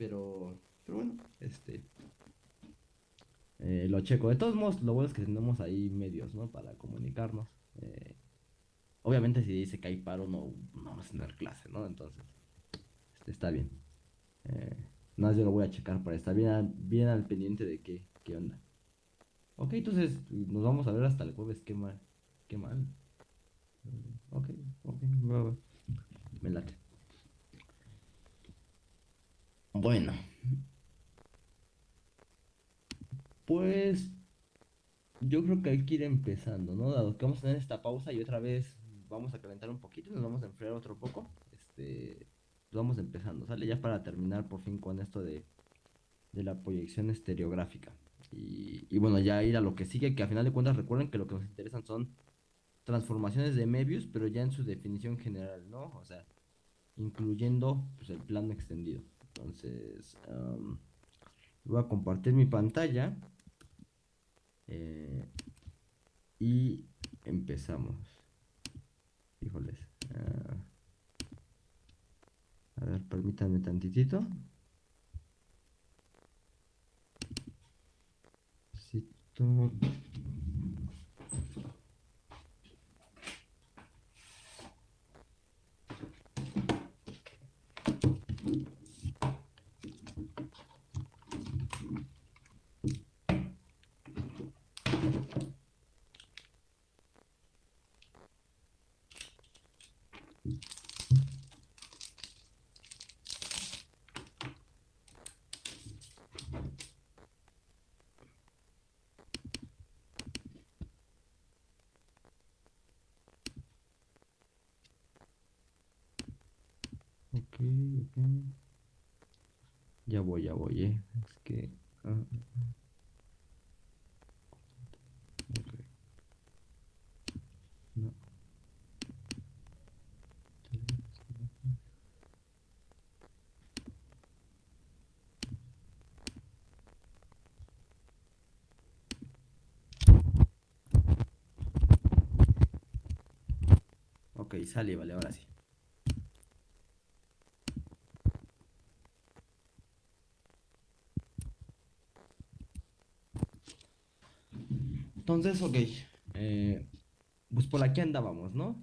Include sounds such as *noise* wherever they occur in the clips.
Pero, pero bueno, este... eh, lo checo. De todos modos, lo bueno es que tenemos ahí medios, ¿no? Para comunicarnos. Eh, obviamente si dice que hay paro, no, no vamos a tener clase, ¿no? Entonces, este, está bien. Eh, nada más yo lo voy a checar para estar bien, al- bien al pendiente de qué, qué onda. Ok, entonces nos vamos a ver hasta el jueves. Qué mal. Qué mal. Ok, ok. Me late. Bueno, pues yo creo que hay que ir empezando, ¿no? Dado que vamos a tener esta pausa y otra vez vamos a calentar un poquito nos vamos a enfriar otro poco. Este, pues vamos empezando, ¿sale? Ya para terminar por fin con esto de, de la proyección estereográfica. Y, bueno, ya ir a lo que sigue, que a final de cuentas recuerden que lo que nos interesan son transformaciones de Möbius, pero ya en su definición general, ¿no? O sea, incluyendo pues, el plano extendido. Entonces, voy a compartir mi pantalla eh, y empezamos. Híjoles. ah, a ver, permítanme tantitito. Necesito- Ok, ok. Ya ya voy, eh. Es que. ah, ah, ah. Ok. No. Ok, sale, vale, ahora sí. Entonces, ok. eh, pues por aquí andábamos, ¿no?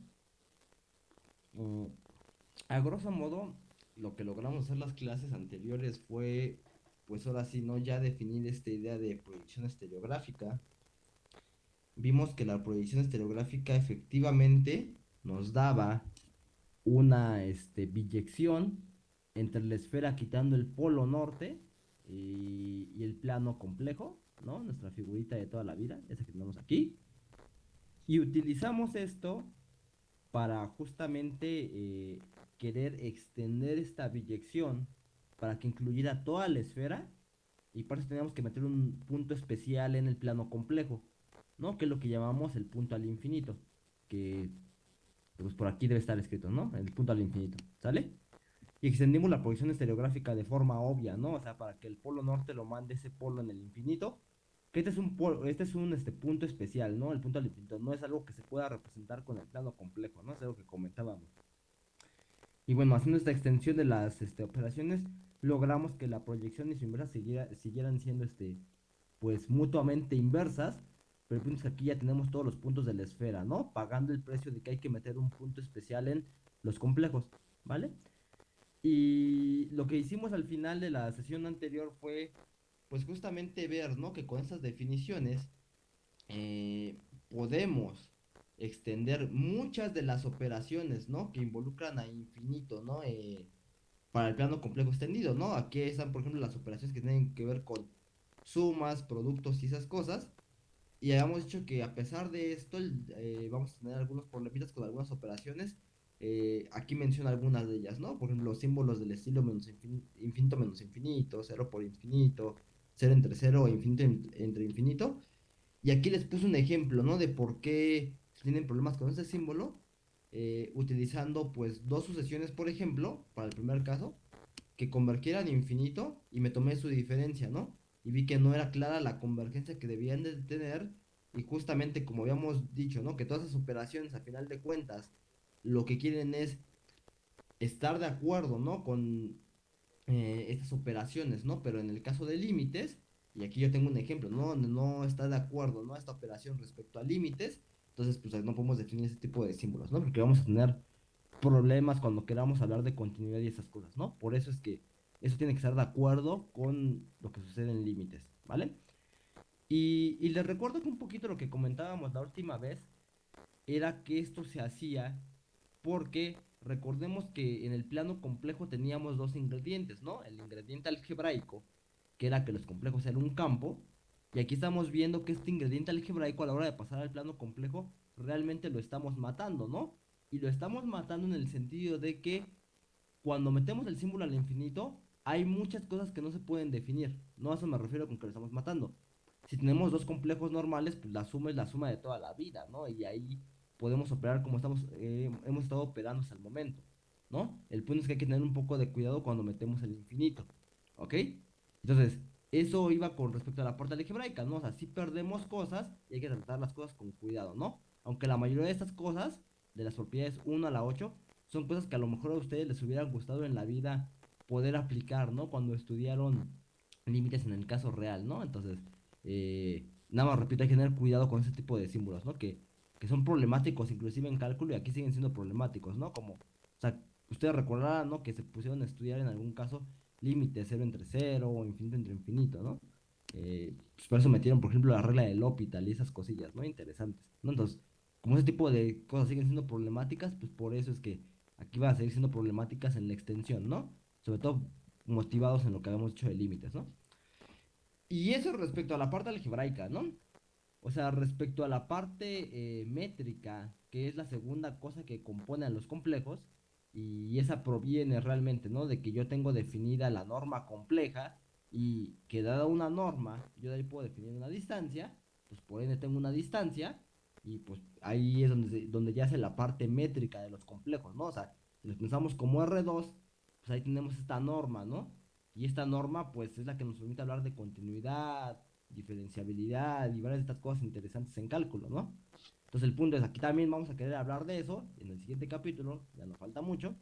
A grosso modo, lo que logramos hacer las clases anteriores fue, pues ahora sí, ¿no? Ya definir esta idea de proyección estereográfica. Vimos que la proyección estereográfica efectivamente nos daba una este, biyección entre la esfera quitando el polo norte y el plano complejo, ¿no? Nuestra figurita de toda la vida, esa que tenemos aquí. Y utilizamos esto para justamente eh, querer extender esta biyección para que incluyera toda la esfera y para eso teníamos que meter un punto especial en el plano complejo, ¿no? Que es lo que llamamos el punto al infinito, que pues por aquí debe estar escrito, ¿no? El punto al infinito, ¿sale? Y extendimos la proyección estereográfica de forma obvia, ¿no? O sea, para que el polo norte lo mande ese polo en el infinito. Este es un este es un este, punto especial, ¿no? El punto al infinito no es algo que se pueda representar con el plano complejo, ¿no? Es algo que comentábamos. Y bueno, haciendo esta extensión de las este, operaciones, logramos que la proyección y su inversa siguiera- siguieran siendo este, pues mutuamente inversas. Pero aquí ya tenemos todos los puntos de la esfera, ¿no? Pagando el precio de que hay que meter un punto especial en los complejos, ¿vale? Y lo que hicimos al final de la sesión anterior fue, pues justamente ver, ¿no? Que con estas definiciones eh, podemos extender muchas de las operaciones, ¿no? Que involucran a infinito, ¿no? Eh, para el plano complejo extendido, ¿no? Aquí están, por ejemplo, las operaciones que tienen que ver con sumas, productos y esas cosas. Y habíamos dicho que a pesar de esto, eh, vamos a tener algunos problemitas con algunas operaciones. Aquí menciono algunas de ellas, ¿no? Por ejemplo, los símbolos del estilo menos infin- infinito menos infinito, cero por infinito, cero entre cero e infinito en- entre infinito. Y aquí les puse un ejemplo, ¿no? De por qué tienen problemas con este símbolo. eh, utilizando pues dos sucesiones, por ejemplo, para el primer caso, que convergieran infinito y me tomé su diferencia, ¿no? Y vi que no era clara la convergencia que debían de tener y justamente como habíamos dicho, ¿no? Que todas esas operaciones a final de cuentas lo que quieren es estar de acuerdo, ¿no? Con eh, estas operaciones, ¿no? Pero en el caso de límites, y aquí yo tengo un ejemplo, ¿no? no está de acuerdo, ¿no? Esta operación respecto a límites, entonces pues no podemos definir ese tipo de símbolos, ¿no? Porque vamos a tener problemas cuando queramos hablar de continuidad y esas cosas, ¿no? Por eso es que eso tiene que estar de acuerdo con lo que sucede en límites, ¿vale? Y, y les recuerdo que un poquito lo que comentábamos la última vez era que esto se hacía porque recordemos que en el plano complejo teníamos dos ingredientes, ¿no? El ingrediente algebraico, que era que los complejos eran un campo, y aquí estamos viendo que este ingrediente algebraico a la hora de pasar al plano complejo realmente lo estamos matando, ¿no? Y lo estamos matando en el sentido de que cuando metemos el símbolo al infinito, hay muchas cosas que no se pueden definir. No a eso me refiero con que lo estamos matando. Si tenemos dos complejos normales, pues la suma es la suma de toda la vida, ¿no? Y ahí podemos operar como estamos, eh, hemos estado operando hasta el momento, ¿no? El punto es que hay que tener un poco de cuidado cuando metemos el infinito, ¿ok? Entonces, eso iba con respecto a la puerta algebraica, ¿no? O sea, sí perdemos cosas y hay que tratar las cosas con cuidado, ¿no? Aunque la mayoría de estas cosas, de las propiedades 1 a la 8, son cosas que a lo mejor a ustedes les hubieran gustado en la vida poder aplicar, ¿no? Cuando estudiaron límites en el caso real, ¿no? Entonces, eh, nada más repito, hay que tener cuidado con ese tipo de símbolos, ¿no? Que que son problemáticos inclusive en cálculo y aquí siguen siendo problemáticos, ¿no? Como, o sea, ustedes recordarán, ¿no? Que se pusieron a estudiar en algún caso límite cero entre cero o infinito entre infinito, ¿no? Eh, pues por eso metieron, por ejemplo, la regla del L'Hopital y esas cosillas, ¿no? Interesantes, ¿no? Entonces, como ese tipo de cosas siguen siendo problemáticas, pues por eso es que aquí van a seguir siendo problemáticas en la extensión, ¿no? Sobre todo motivados en lo que habíamos hecho de límites, ¿no? Y eso respecto a la parte algebraica, ¿no? O sea, respecto a la parte eh, métrica, que es la segunda cosa que compone a los complejos, y esa proviene realmente, ¿no? De que yo tengo definida la norma compleja y que dada una norma, yo de ahí puedo definir una distancia, pues por ende tengo una distancia y pues ahí es donde, donde ya hace la parte métrica de los complejos, ¿no? O sea, si los pensamos como R2, pues ahí tenemos esta norma, ¿no? Y esta norma pues es la que nos permite hablar de continuidad, diferenciabilidad y varias de estas cosas interesantes en cálculo, ¿no? Entonces el punto es, aquí también vamos a querer hablar de eso en el siguiente capítulo, ya nos falta mucho,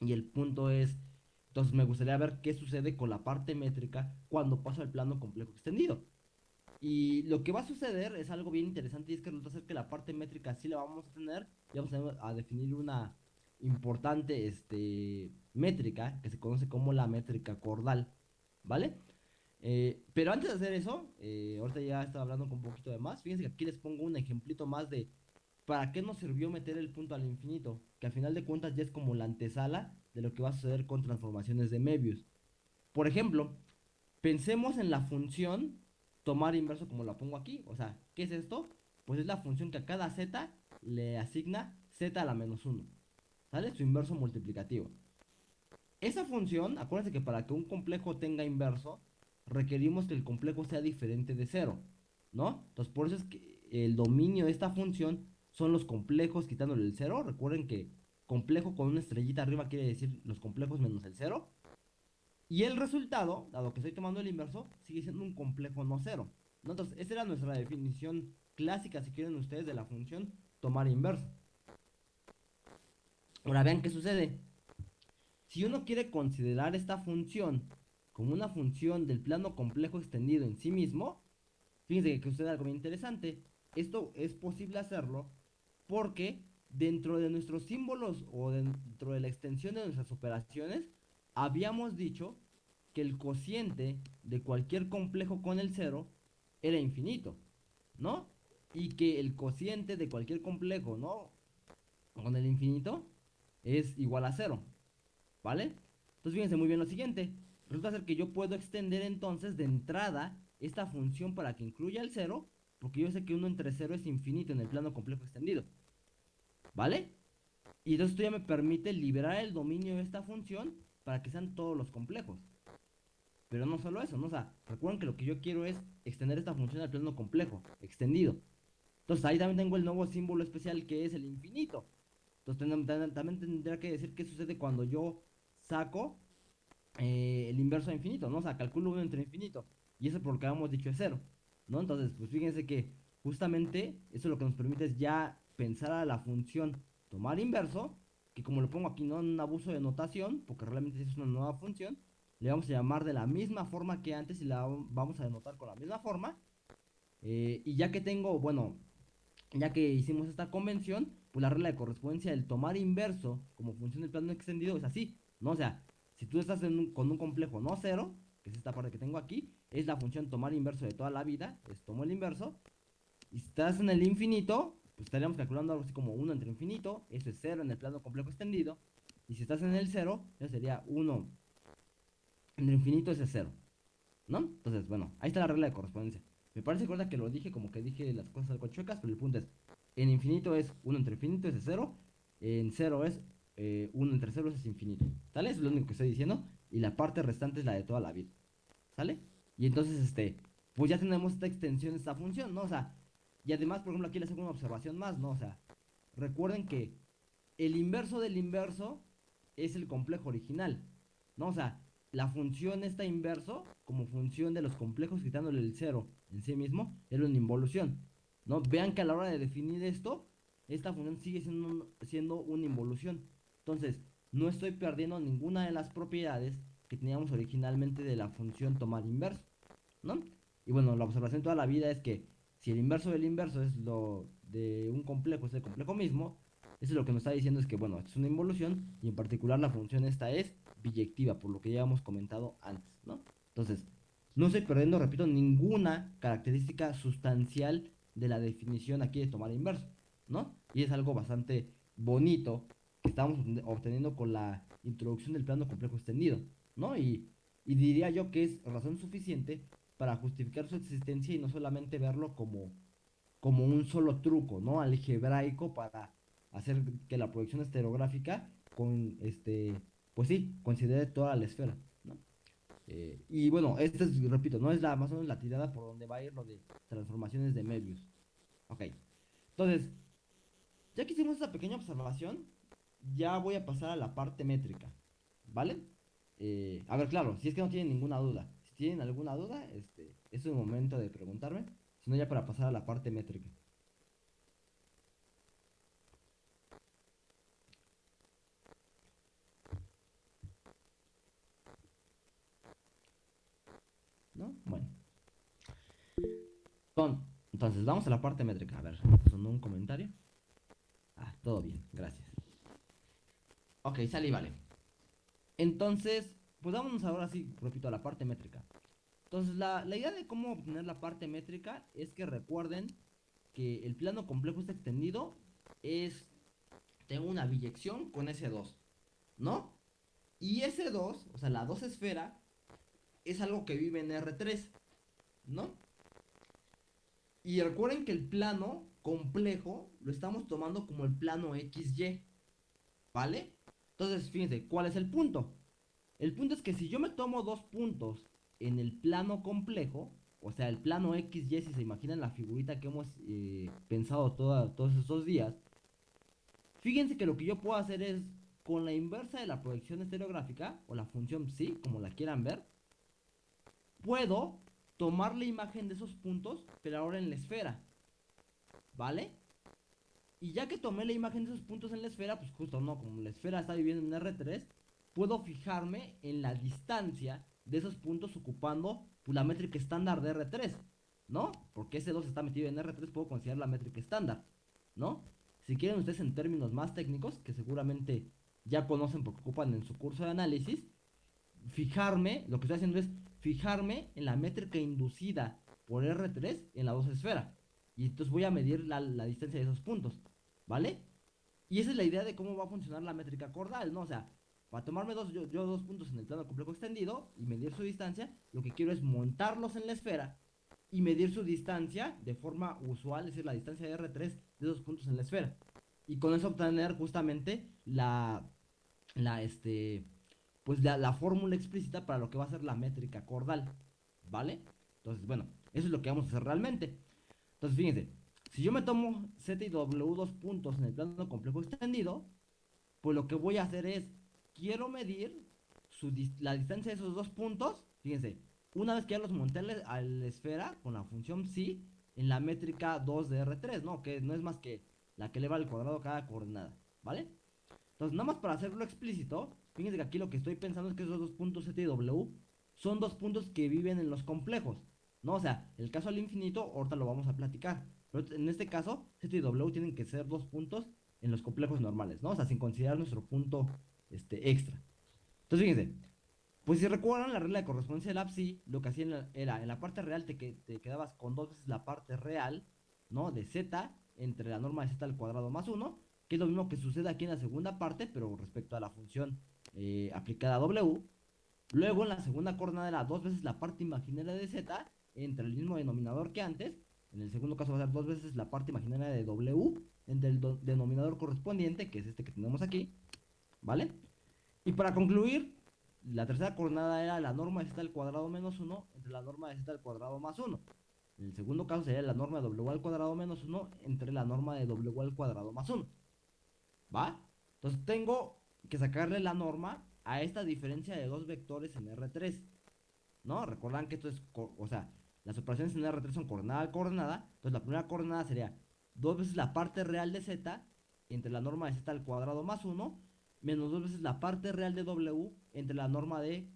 y el punto es, entonces me gustaría ver qué sucede con la parte métrica cuando paso al plano complejo extendido. Y lo que va a suceder es algo bien interesante y es que resulta ser que la parte métrica sí la vamos a tener y vamos a, definir una importante este, métrica que se conoce como la métrica cordal, ¿vale? Eh, pero antes de hacer eso, eh, ahorita ya estaba hablando con un poquito de más. Fíjense que aquí les pongo un ejemplito más de para qué nos sirvió meter el punto al infinito. Que al final de cuentas ya es como la antesala de lo que va a suceder con transformaciones de Möbius. Por ejemplo, pensemos en la función tomar inverso como la pongo aquí. O sea, ¿qué es esto? Pues es la función que a cada z le asigna z a la menos 1. ¿Sale? Su inverso multiplicativo. Esa función, acuérdense que para que un complejo tenga inverso, requerimos que el complejo sea diferente de cero, ¿no? Entonces, por eso es que el dominio de esta función son los complejos quitándole el cero. Recuerden que complejo con una estrellita arriba quiere decir los complejos menos el cero. Y el resultado, dado que estoy tomando el inverso, sigue siendo un complejo no cero. ¿no? Entonces, esa era nuestra definición clásica, si quieren ustedes, de la función tomar inverso. Ahora vean qué sucede. Si uno quiere considerar esta función como una función del plano complejo extendido en sí mismo, fíjense que sucede algo muy interesante. Esto es posible hacerlo porque dentro de nuestros símbolos o dentro de la extensión de nuestras operaciones, habíamos dicho que el cociente de cualquier complejo con el cero era infinito, ¿no? Y que el cociente de cualquier complejo, ¿no? Con el infinito es igual a cero, ¿vale? Entonces fíjense muy bien lo siguiente. Resulta ser que yo puedo extender entonces de entrada esta función para que incluya el 0, porque yo sé que 1 entre 0 es infinito en el plano complejo extendido. ¿Vale? Y entonces esto ya me permite liberar el dominio de esta función para que sean todos los complejos. Pero no solo eso, ¿no? O sea, recuerden que lo que yo quiero es extender esta función al plano complejo, extendido. Entonces ahí también tengo el nuevo símbolo especial que es el infinito. Entonces también tendría que decir qué sucede cuando yo saco eh, el inverso a infinito, ¿no? O sea, calculo 1 entre infinito. Y eso por lo que habíamos dicho es cero, ¿no? Entonces, pues fíjense que justamente eso lo que nos permite es ya pensar a la función tomar inverso, que como lo pongo aquí no en un abuso de notación, porque realmente es una nueva función, le vamos a llamar de la misma forma que antes y la vamos a denotar con la misma forma. Eh, y ya que tengo, bueno, ya que hicimos esta convención, pues la regla de correspondencia del tomar inverso como función del plano extendido es así, ¿no? Sea, si tú estás con un complejo no cero, que es esta parte que tengo aquí, es la función tomar inverso de toda la vida, es tomo el inverso, y si estás en el infinito, pues estaríamos calculando algo así como 1 entre infinito, eso es 0 en el plano complejo extendido, y si estás en el 0, eso sería 1 entre infinito, ese es 0, ¿no? Entonces, bueno, ahí está la regla de correspondencia. Me parece que lo dije como que dije las cosas algo chuecas, pero el punto es, en infinito es 1 entre infinito, ese es 0, en 0 es 1 eh, entre 0, es infinito, ¿sale? Eso es lo único que estoy diciendo, y la parte restante es la de toda la vida, ¿sale? Y entonces, este, pues ya tenemos esta extensión de esta función, ¿no? O sea, y además, por ejemplo, aquí les hago una observación más, ¿no? O sea, recuerden que el inverso del inverso es el complejo original, ¿no? O sea, la función está inverso como función de los complejos quitándole el cero en sí mismo, es una involución, ¿no? Vean que a la hora de definir esto, esta función sigue siendo, siendo una involución. Entonces, no estoy perdiendo ninguna de las propiedades que teníamos originalmente de la función tomar inverso, ¿no? Y bueno, la observación toda la vida es que si el inverso del inverso es lo de un complejo, es el complejo mismo, eso es lo que nos está diciendo es que, bueno, es una involución y en particular la función esta es biyectiva, por lo que ya hemos comentado antes, ¿no? Entonces, no estoy perdiendo, repito, ninguna característica sustancial de la definición aquí de tomar inverso, ¿no? Y es algo bastante bonito que estamos obteniendo con la introducción del plano complejo extendido, ¿no? Y, y diría yo que es razón suficiente para justificar su existencia y no solamente verlo como, como un solo truco, ¿no? Algebraico para hacer que la proyección estereográfica con este, pues sí, considere toda la esfera, ¿no? Eh, y bueno, esta es, repito, no es la más o menos la tirada por donde va a ir lo de transformaciones de Möbius. Ok. Entonces, ya que hicimos esta pequeña observación, ya voy a pasar a la parte métrica, ¿vale? Eh, a ver, claro, si es que no tienen ninguna duda tienen alguna duda, este, es el momento de preguntarme. Si no, ya para pasar a la parte métrica. ¿No? Bueno. Entonces, vamos a la parte métrica. A ver, ¿sonó un comentario? Ah, todo bien, gracias. Ok, sale y vale. Entonces, pues vámonos ahora sí, repito, a la parte métrica. Entonces, la, idea de cómo obtener la parte métrica es que recuerden que el plano complejo está extendido es, tengo una biyección con S2, ¿no? Y S2, o sea, la 2 esfera, es algo que vive en R3, ¿no? Y recuerden que el plano complejo lo estamos tomando como el plano XY, ¿vale? Entonces, fíjense, ¿cuál es el punto? El punto es que si yo me tomo dos puntos en el plano complejo, o sea, el plano XY, si se imaginan la figurita que hemos eh, pensado todos estos días, fíjense que lo que yo puedo hacer es, con la inversa de la proyección estereográfica, o la función psi, como la quieran ver, puedo tomar la imagen de esos puntos, pero ahora en la esfera, ¿vale? Y ya que tomé la imagen de esos puntos en la esfera, pues justo no, como la esfera está viviendo en R3, puedo fijarme en la distancia de esos puntos ocupando pues, la métrica estándar de R3, ¿no? Porque ese 2 está metido en R3, puedo considerar la métrica estándar, ¿no? Si quieren ustedes en términos más técnicos, que seguramente ya conocen porque ocupan en su curso de análisis, fijarme, lo que estoy haciendo es fijarme en la métrica inducida por R3 en la 2 esfera. Y entonces voy a medir la, la, distancia de esos puntos, ¿vale? Y esa es la idea de cómo va a funcionar la métrica cordal, ¿no? O sea, para tomarme dos, yo, dos puntos en el plano complejo extendido y medir su distancia, lo que quiero es montarlos en la esfera y medir su distancia de forma usual, es decir, la distancia de R3 de esos puntos en la esfera. Y con eso obtener justamente la, la, este, pues la, la fórmula explícita para lo que va a ser la métrica cordal, ¿vale? Entonces, bueno, eso es lo que vamos a hacer realmente. Entonces, fíjense, si yo me tomo Z y W dos puntos en el plano complejo extendido, pues lo que voy a hacer es quiero medir la distancia de esos dos puntos. Fíjense, una vez que ya los monté a la esfera con la función psi en la métrica 2 de R3, ¿no? Que no es más que la que eleva al cuadrado cada coordenada, ¿vale? Entonces, nada más para hacerlo explícito, fíjense que aquí lo que estoy pensando es que esos dos puntos Z y W son dos puntos que viven en los complejos. ¿No? O sea, el caso al infinito, ahorita lo vamos a platicar. En este caso, Z y W tienen que ser dos puntos en los complejos normales, ¿no? O sea, sin considerar nuestro punto este, extra. Entonces, fíjense, pues si recuerdan la regla de correspondencia del APSI, lo que hacían era, en la parte real te, te quedabas con dos veces la parte real, ¿no? De Z entre la norma de Z al cuadrado más 1, que es lo mismo que sucede aquí en la segunda parte, pero respecto a la función eh, aplicada a W. Luego en la segunda coordenada era dos veces la parte imaginaria de Z entre el mismo denominador que antes. En el segundo caso va a ser dos veces la parte imaginaria de W entre el denominador correspondiente, que es este que tenemos aquí. ¿Vale? Y para concluir, la tercera coordenada era la norma de z al cuadrado menos 1 entre la norma de z al cuadrado más 1. En el segundo caso sería la norma de w al cuadrado menos 1 entre la norma de w al cuadrado más 1. ¿Va? Entonces tengo que sacarle la norma a esta diferencia de dos vectores en R3. ¿No? Recuerdan que esto es, o sea, las operaciones en R3 son coordenada a coordenada. Entonces la primera coordenada sería dos veces la parte real de z entre la norma de z al cuadrado más 1 menos dos veces la parte real de w entre la norma de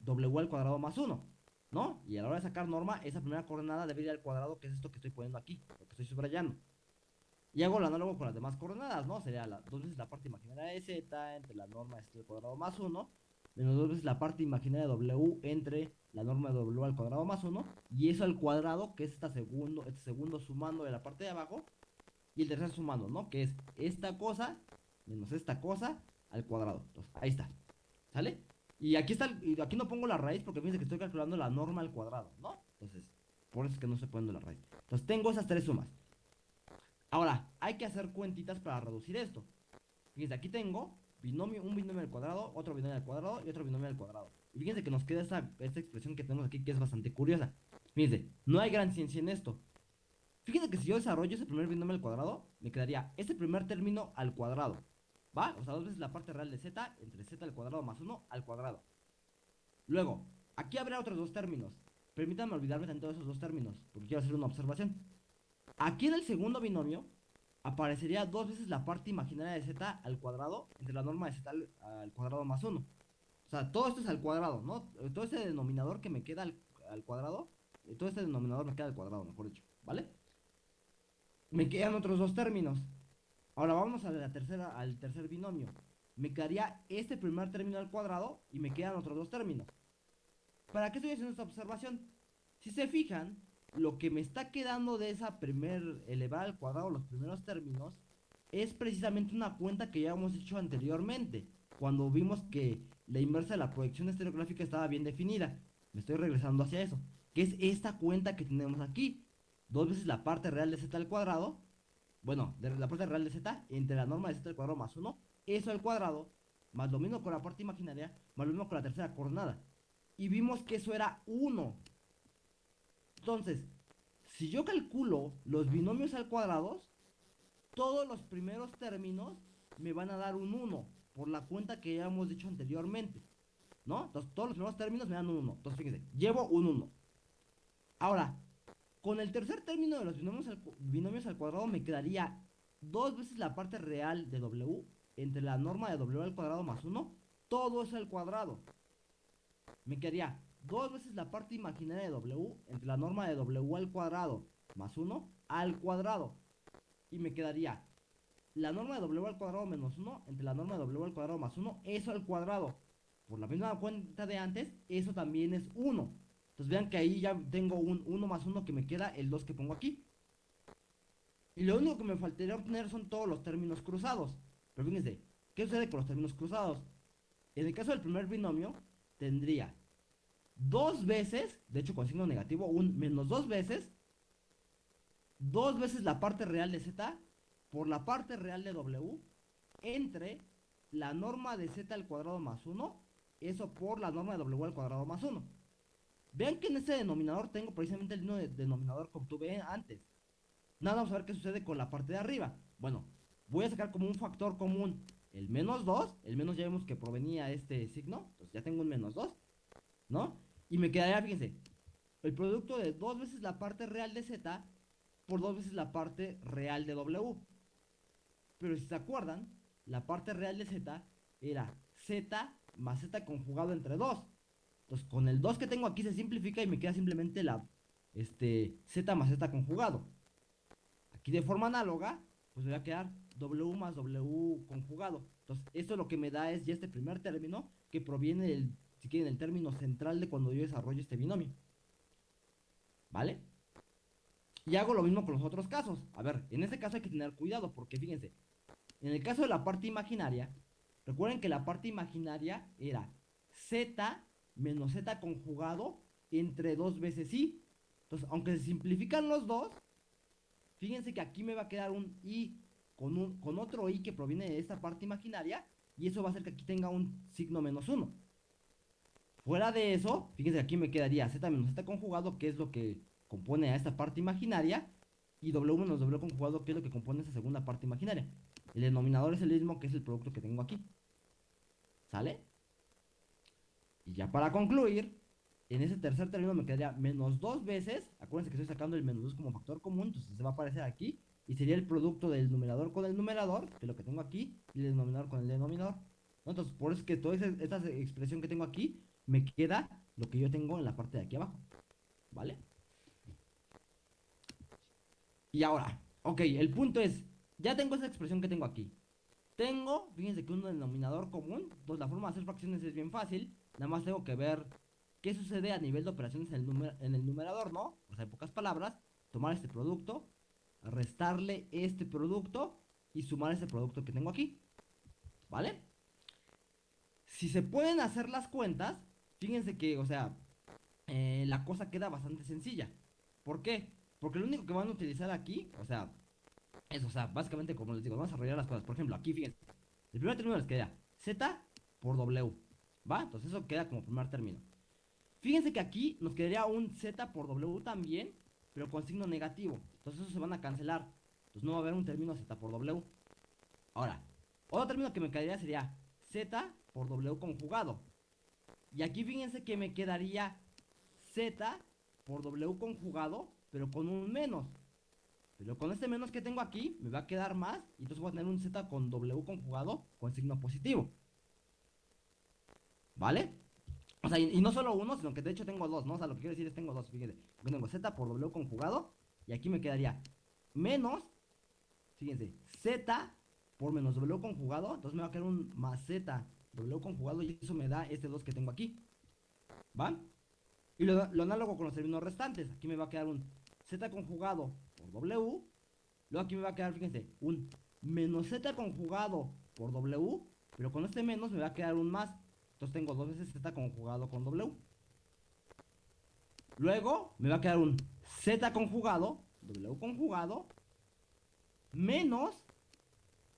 w al cuadrado más 1, ¿no? Y a la hora de sacar norma, esa primera coordenada debe ir al cuadrado, que es esto que estoy poniendo aquí, lo que estoy subrayando. Y hago el análogo con las demás coordenadas, ¿no? Sería la, dos veces la parte imaginaria de z entre la norma de z al cuadrado más 1, menos dos veces la parte imaginaria de w entre la norma de w al cuadrado más 1, y eso al cuadrado, que es esta segundo, este segundo sumando de la parte de abajo, y el tercer sumando, ¿no? Que es esta cosa menos esta cosa al cuadrado. Entonces, ahí está. ¿Sale? Y aquí está, aquí no pongo la raíz porque fíjense que estoy calculando la norma al cuadrado, ¿no? Entonces, por eso es que no estoy poniendo la raíz. Entonces, tengo esas tres sumas. Ahora, hay que hacer cuentitas para reducir esto. Fíjense, aquí tengo binomio, un binomio al cuadrado, otro binomio al cuadrado y otro binomio al cuadrado. Y fíjense que nos queda esta, esta expresión que tenemos aquí que es bastante curiosa. Fíjense, no hay gran ciencia en esto. Fíjense que si yo desarrollo ese primer binomio al cuadrado, me quedaría este primer término al cuadrado. ¿Va? O sea, dos veces la parte real de z entre z al cuadrado más 1 al cuadrado. Luego, aquí habrá otros dos términos. Permítanme olvidarme de todos esos dos términos, porque quiero hacer una observación. Aquí en el segundo binomio aparecería dos veces la parte imaginaria de z al cuadrado entre la norma de z al, cuadrado más 1. O sea, todo esto es al cuadrado, ¿no? Todo este denominador que me queda al, al cuadrado, eh, todo este denominador me queda al cuadrado, mejor dicho, ¿vale? Me quedan otros dos términos. Ahora vamos a la tercera, al tercer binomio. Me quedaría este primer término al cuadrado y me quedan otros dos términos. ¿Para qué estoy haciendo esta observación? Si se fijan, lo que me está quedando de esa primer elevar al cuadrado los primeros términos es precisamente una cuenta que ya hemos hecho anteriormente, cuando vimos que la inversa de la proyección estereográfica estaba bien definida. Me estoy regresando hacia eso, que es esta cuenta que tenemos aquí. Dos veces la parte real de z al cuadrado bueno, la parte real de z entre la norma de z al cuadrado más 1, eso al cuadrado, más lo mismo con la parte imaginaria, más lo mismo con la tercera coordenada. Y vimos que eso era 1. Entonces, si yo calculo los binomios al cuadrado, todos los primeros términos me van a dar un 1, por la cuenta que ya hemos dicho anteriormente. ¿No? Entonces, todos los primeros términos me dan un 1. Entonces, fíjense, llevo un 1. Ahora, con el tercer término de los binomios al, cuadrado me quedaría dos veces la parte real de W entre la norma de W al cuadrado más 1, todo es al cuadrado. Me quedaría dos veces la parte imaginaria de W entre la norma de W al cuadrado más 1 al cuadrado. Y me quedaría la norma de W al cuadrado menos 1 entre la norma de W al cuadrado más 1, eso al cuadrado. Por la misma cuenta de antes, eso también es 1. Entonces vean que ahí ya tengo un 1 más 1 que me queda el 2 que pongo aquí. Y lo único que me faltaría obtener son todos los términos cruzados. Pero fíjense, ¿qué sucede con los términos cruzados? En el caso del primer binomio, tendría dos veces, de hecho con signo negativo, un menos dos veces, dos veces la parte real de z por la parte real de w entre la norma de z al cuadrado más 1, eso por la norma de w al cuadrado más 1. Vean que en ese denominador tengo precisamente el mismo denominador que obtuve antes. Nada, vamos a ver qué sucede con la parte de arriba. Bueno, voy a sacar como un factor común el menos 2. El menos ya vemos que provenía este signo. Entonces ya tengo un menos 2. ¿No? Y me quedaría, fíjense, el producto de dos veces la parte real de z por dos veces la parte real de w. Pero si se acuerdan, la parte real de z era z más z conjugado entre 2. Entonces, con el 2 que tengo aquí se simplifica y me queda simplemente la este, z más z conjugado. Aquí de forma análoga, pues me va a quedar w más w conjugado. Entonces, esto lo que me da es ya este primer término que proviene del, si quieren, el término central de cuando yo desarrollo este binomio. ¿Vale? Y hago lo mismo con los otros casos. A ver, en este caso hay que tener cuidado porque fíjense, en el caso de la parte imaginaria, recuerden que la parte imaginaria era z menos z conjugado entre dos veces i. Entonces, aunque se simplifican los dos, fíjense que aquí me va a quedar un i con, un, con otro i que proviene de esta parte imaginaria y eso va a hacer que aquí tenga un signo menos 1. Fuera de eso, fíjense aquí me quedaría z menos z conjugado, que es lo que compone a esta parte imaginaria, y w menos w conjugado, que es lo que compone esa segunda parte imaginaria. El denominador es el mismo que es el producto que tengo aquí. ¿Sale? Y ya para concluir, en ese tercer término me quedaría menos dos veces. Acuérdense que estoy sacando el menos 2 como factor común, entonces se va a aparecer aquí. Y sería el producto del numerador con el numerador, que es lo que tengo aquí, y el denominador con el denominador. Entonces, por eso es que toda esta expresión que tengo aquí, me queda lo que yo tengo en la parte de aquí abajo. ¿Vale? Y ahora, ok, el punto es, ya tengo esa expresión que tengo aquí. Tengo, fíjense que un denominador común, pues la forma de hacer fracciones es bien fácil. Nada más tengo que ver qué sucede a nivel de operaciones en el, en el numerador, ¿no? O sea, en pocas palabras, tomar este producto, restarle este producto y sumar este producto que tengo aquí. ¿Vale? Si se pueden hacer las cuentas, fíjense que, o sea, eh, la cosa queda bastante sencilla. ¿Por qué? Porque lo único que van a utilizar aquí, o sea, es, o sea, básicamente como les digo, vamos a desarrollar las cosas. Por ejemplo, aquí fíjense. El primer término les queda Z por W. ¿Va? Entonces eso queda como primer término. Fíjense que aquí nos quedaría un Z por W también, pero con signo negativo. Entonces eso se van a cancelar. Entonces no va a haber un término Z por W. Ahora, otro término que me quedaría sería Z por W conjugado. Y aquí fíjense que me quedaría Z por W conjugado, pero con un menos. Pero con este menos que tengo aquí, me va a quedar más. Y entonces voy a tener un Z con W conjugado con signo positivo. ¿Vale? O sea, y, no solo uno, sino que de hecho tengo dos, ¿no? O sea, lo que quiero decir es tengo dos. Fíjense, tengo Z por W conjugado. Y aquí me quedaría menos, fíjense, Z por menos W conjugado. Entonces me va a quedar un más Z W conjugado. Y eso me da este 2 que tengo aquí. ¿Va? Y lo, lo análogo con los términos restantes. Aquí me va a quedar un Z conjugado W. Luego aquí me va a quedar, fíjense, un menos Z conjugado por W. Pero con este menos me va a quedar un más. Entonces tengo dos veces Z conjugado con W. Luego me va a quedar un Z conjugado, W conjugado, menos,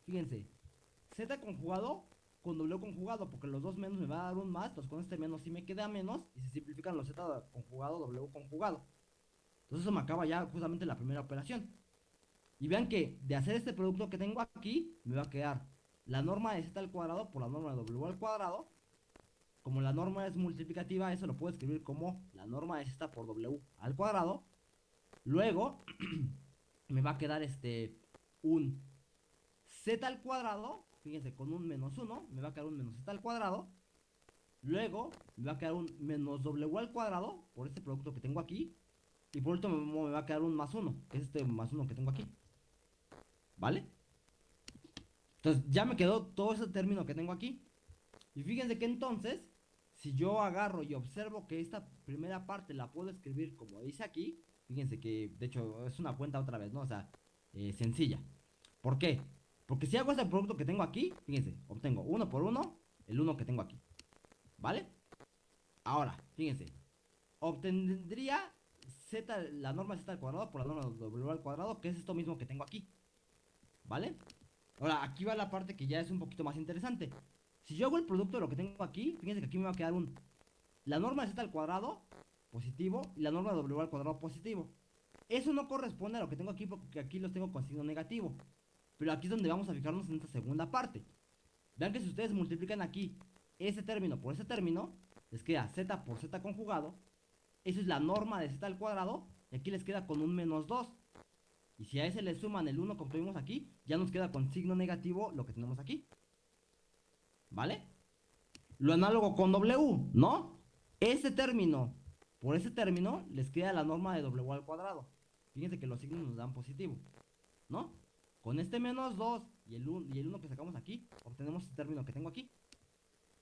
fíjense, Z conjugado con W conjugado, porque los dos menos me va a dar un más, entonces con este menos sí me queda menos, y se simplifican los Z conjugado, W conjugado. Entonces eso me acaba ya justamente la primera operación. Y vean que de hacer este producto que tengo aquí, me va a quedar la norma de z al cuadrado por la norma de w al cuadrado. Como la norma es multiplicativa, eso lo puedo escribir como la norma de z por w al cuadrado. Luego, *clears throat* me va a quedar este un z al cuadrado, fíjense, con un menos 1, me va a quedar un menos z al cuadrado. Luego, me va a quedar un menos w al cuadrado por este producto que tengo aquí. Y por último me va a quedar un más uno, que es este más uno que tengo aquí. ¿Vale? Entonces ya me quedó todo ese término que tengo aquí. Y fíjense que entonces, si yo agarro y observo que esta primera parte la puedo escribir como dice aquí, fíjense que de hecho es una cuenta otra vez, ¿no? O sea, eh, sencilla. ¿Por qué? Porque si hago este producto que tengo aquí, fíjense, obtengo uno por uno el uno que tengo aquí. ¿Vale? Ahora, fíjense, obtendría z, la norma z al cuadrado por la norma w al cuadrado, que es esto mismo que tengo aquí. ¿Vale? Ahora, aquí va la parte que ya es un poquito más interesante. Si yo hago el producto de lo que tengo aquí, fíjense que aquí me va a quedar un... La norma z al cuadrado, positivo, y la norma w al cuadrado, positivo. Eso no corresponde a lo que tengo aquí, porque aquí los tengo con signo negativo. Pero aquí es donde vamos a fijarnos en esta segunda parte. Vean que si ustedes multiplican aquí ese término por ese término, les queda z por z conjugado, eso es la norma de z al cuadrado. Y aquí les queda con un menos 2. Y si a ese le suman el 1 como tuvimos aquí, ya nos queda con signo negativo lo que tenemos aquí. ¿Vale? lo análogo con W, ¿no? Este término, por ese término, les queda la norma de W al cuadrado. Fíjense que los signos nos dan positivo, ¿no? Con este menos 2 y el 1 y el 1 que sacamos aquí, obtenemos este término que tengo aquí.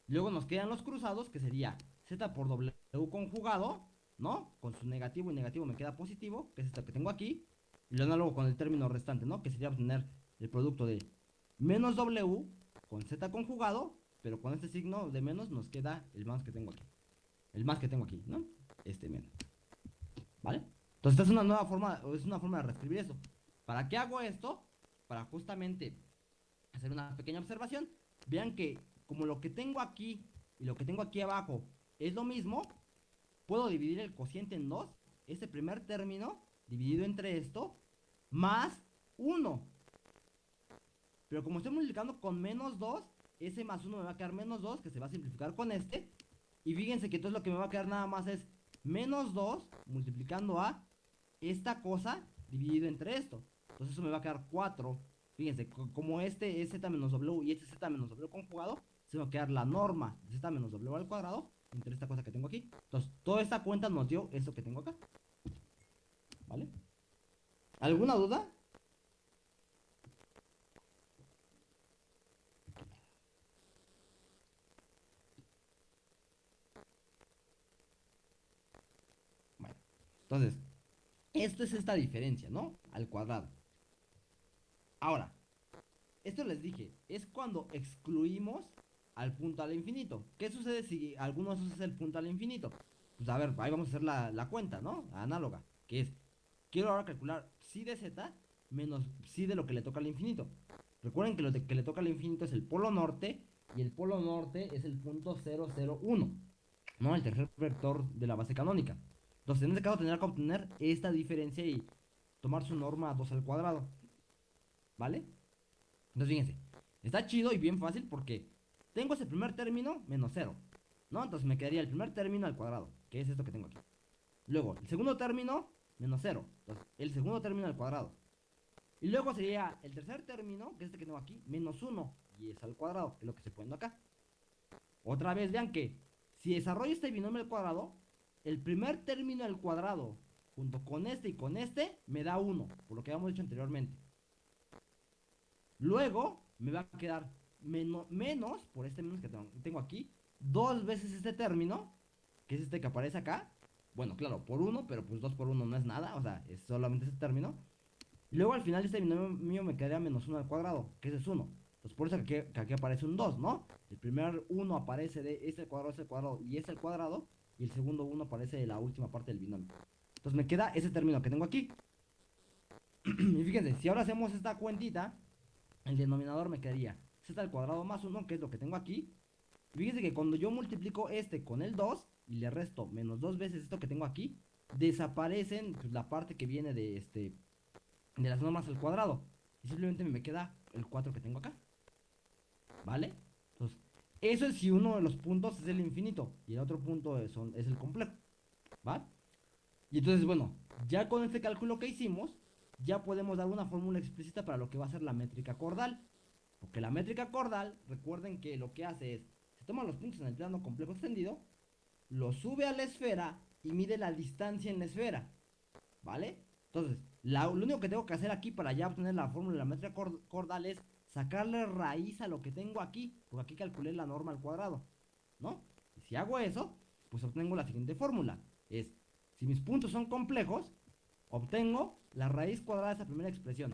Luego nos quedan los cruzados, que sería Z por W conjugado, ¿no? Con su negativo y negativo me queda positivo, que es esto que tengo aquí. Y lo análogo con el término restante, ¿no? Que sería obtener el producto de menos W con Z conjugado, pero con este signo de menos nos queda el más que tengo aquí. El más que tengo aquí, ¿no? Este menos. ¿Vale? Entonces esta es una nueva forma, es una forma de reescribir eso. ¿Para qué hago esto? Para justamente hacer una pequeña observación. Vean que como lo que tengo aquí y lo que tengo aquí abajo es lo mismo, puedo dividir el cociente en dos. Este primer término dividido entre esto más 1. Pero como estoy multiplicando con menos 2, ese más 1 me va a quedar menos 2, que se va a simplificar con este. Y fíjense que entonces lo que me va a quedar nada más es menos 2 multiplicando a esta cosa dividido entre esto. Entonces eso me va a quedar 4. Fíjense, como este es z menos w y este es z menos w conjugado, se va a quedar la norma de z menos w al cuadrado entre esta cosa que tengo aquí. Entonces, toda esta cuenta nos dio esto que tengo acá. ¿Vale? ¿Alguna duda? Bueno, entonces, esto es esta diferencia, ¿no? Al cuadrado. Ahora, esto les dije, es cuando excluimos al punto al infinito. ¿Qué sucede si alguno es el punto al infinito? Pues a ver, ahí vamos a hacer la, la cuenta, ¿no? Análoga, que es quiero ahora calcular psi de z menos psi de lo que le toca al infinito. Recuerden que lo que le toca al infinito es el polo norte y el polo norte es el punto 001, ¿no? El tercer vector de la base canónica. Entonces, en este caso tendrá que obtener esta diferencia y tomar su norma 2 al cuadrado. ¿Vale? Entonces, fíjense, está chido y bien fácil porque tengo ese primer término menos 0, ¿no? Entonces me quedaría el primer término al cuadrado, que es esto que tengo aquí. Luego, el segundo término menos 0. Entonces, el segundo término al cuadrado. Y luego sería el tercer término, que es este que tengo aquí, menos 1. Y es al cuadrado, que es lo que se pone acá. Otra vez, vean que si desarrollo este binomio al cuadrado, el primer término al cuadrado, junto con este y con este, me da 1, por lo que habíamos dicho anteriormente. Luego, me va a quedar menos, menos por este menos que tengo aquí, dos veces este término, que es este que aparece acá, bueno, claro, por 1, pero pues 2 por 1 no es nada, o sea, es solamente ese término. Y luego al final este binomio mío me quedaría menos 1 al cuadrado, que ese es 1. Entonces por eso que aquí, aparece un 2, ¿no? El primer 1 aparece de este cuadrado, este cuadrado y este cuadrado. Y el segundo 1 aparece de la última parte del binomio. Entonces me queda ese término que tengo aquí. *clears throat* y fíjense, si ahora hacemos esta cuentita, el denominador me quedaría z al cuadrado más 1, que es lo que tengo aquí. Fíjense que cuando yo multiplico este con el 2, y le resto menos dos veces esto que tengo aquí, desaparecen pues, la parte que viene de este de las normas al cuadrado. Y simplemente me queda el 4 que tengo acá. ¿Vale? Entonces, eso es si uno de los puntos es el infinito y el otro punto es, es el complejo. ¿Va? Y entonces, bueno, ya con este cálculo que hicimos, ya podemos dar una fórmula explícita para lo que va a ser la métrica cordal. Porque la métrica cordal, recuerden que lo que hace es, se toman los puntos en el plano complejo extendido lo sube a la esfera y mide la distancia en la esfera. ¿Vale? Entonces, lo único que tengo que hacer aquí para ya obtener la fórmula de la métrica cordal es sacarle raíz a lo que tengo aquí, porque aquí calculé la norma al cuadrado, ¿no? Y si hago eso, pues obtengo la siguiente fórmula. Es, si mis puntos son complejos, obtengo la raíz cuadrada de esa primera expresión,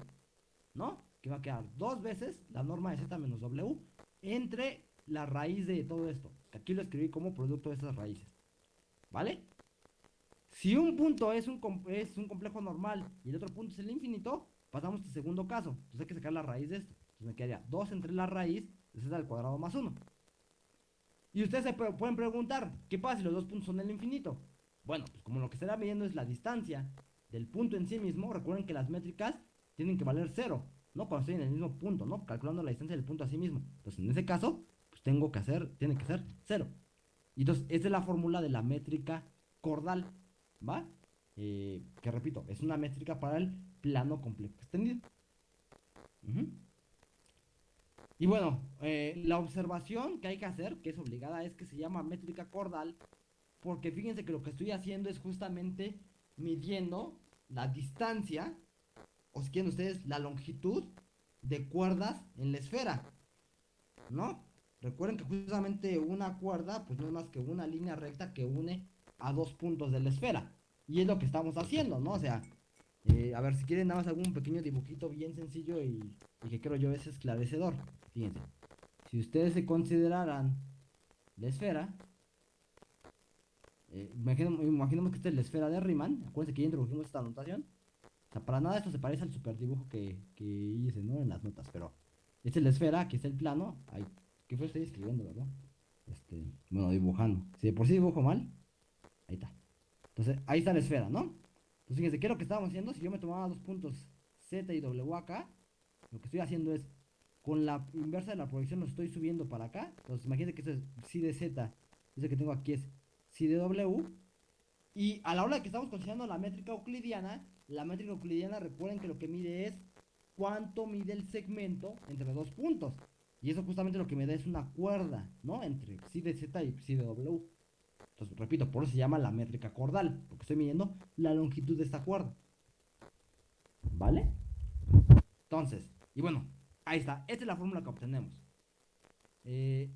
¿no? Que va a quedar dos veces la norma de z menos w entre la raíz de todo esto. Que aquí lo escribí como producto de esas raíces. ¿Vale? Si un punto es un, es un complejo normal y el otro punto es el infinito, pasamos al segundo caso. Entonces hay que sacar la raíz de esto. Entonces me quedaría 2 entre la raíz de z al cuadrado más 1. Y ustedes se pueden preguntar, ¿qué pasa si los dos puntos son el infinito? Bueno, pues como lo que estará midiendo es la distancia del punto en sí mismo, recuerden que las métricas tienen que valer 0, ¿no? Cuando estoy en el mismo punto, ¿no? Calculando la distancia del punto a sí mismo. Entonces, en ese caso, tengo que hacer, tiene que ser cero. Y entonces, esta es la fórmula de la métrica cordal, ¿va? Eh, que repito, es una métrica para el plano complejo extendido. Y bueno, eh, la observación que hay que hacer, que es obligada, es que se llama métrica cordal, porque fíjense que lo que estoy haciendo es justamente midiendo la distancia, o si quieren ustedes, la longitud de cuerdas en la esfera, ¿no? Recuerden que justamente una cuerda, pues no es más que una línea recta que une a dos puntos de la esfera. Y es lo que estamos haciendo, ¿no? O sea, eh, a ver, si quieren nada más algún pequeño dibujito bien sencillo y, que creo yo es esclarecedor. Fíjense, si ustedes se consideraran la esfera, eh, imaginemos que esta es la esfera de Riemann, acuérdense que ya introdujimos esta anotación. O sea, para nada esto se parece al super dibujo que, que hice, ¿no? En las notas, pero esta es la esfera, aquí está el plano. Ay, ¿Qué fue? Estoy escribiendo, ¿verdad? Este, bueno, dibujando. Si de por sí dibujo mal, ahí está. Entonces, ahí está la esfera, ¿no? Entonces, fíjense, ¿qué es lo que estábamos haciendo? Si yo me tomaba dos puntos Z y W acá, lo que estoy haciendo es, con la inversa de la proyección lo estoy subiendo para acá. Entonces, imagínense que esto es si de Z, ese que tengo aquí es si de W. Y a la hora que estamos considerando la métrica euclidiana, la métrica euclidiana, recuerden que lo que mide es cuánto mide el segmento entre dos puntos. Y eso justamente lo que me da es una cuerda, ¿no? Entre psi de Z y psi de W. Entonces, repito, por eso se llama la métrica cordal, porque estoy midiendo la longitud de esta cuerda. ¿Vale? Entonces, y bueno, ahí está. Esta es la fórmula que obtenemos. Eh,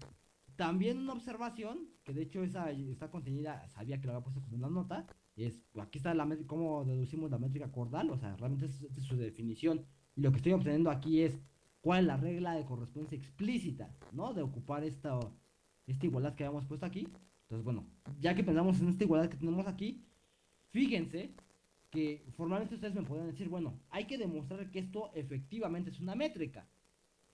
también una observación, que de hecho esa está contenida, sabía que lo había puesto como una nota, es, aquí está la cómo deducimos la métrica cordal, o sea, realmente es su definición. Y lo que estoy obteniendo aquí es cuál es la regla de correspondencia explícita, ¿no? De ocupar esta, esta igualdad que habíamos puesto aquí. Entonces, bueno, ya que pensamos en esta igualdad que tenemos aquí, fíjense que formalmente ustedes me podrían decir, bueno, hay que demostrar que esto efectivamente es una métrica,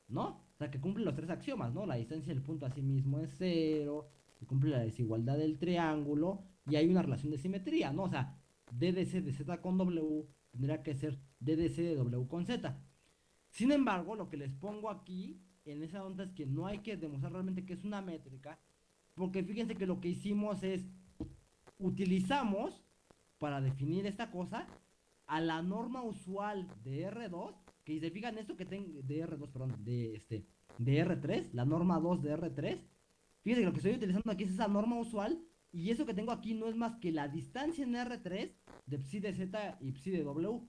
¿no? O sea, que cumple los tres axiomas, ¿no? La distancia del punto a sí mismo es cero, cumple la desigualdad del triángulo, y hay una relación de simetría, ¿no? O sea, DDC de Z con W tendría que ser DDC de W con Z. Sin embargo, lo que les pongo aquí en esa onda es que no hay que demostrar realmente que es una métrica, porque fíjense que lo que hicimos es utilizamos para definir esta cosa a la norma usual de R2, que se fijan esto que tengo de R2, perdón, de este de R3, la norma 2 de R3. Fíjense que lo que estoy utilizando aquí es esa norma usual y eso que tengo aquí no es más que la distancia en R3 de psi de Z y psi de W.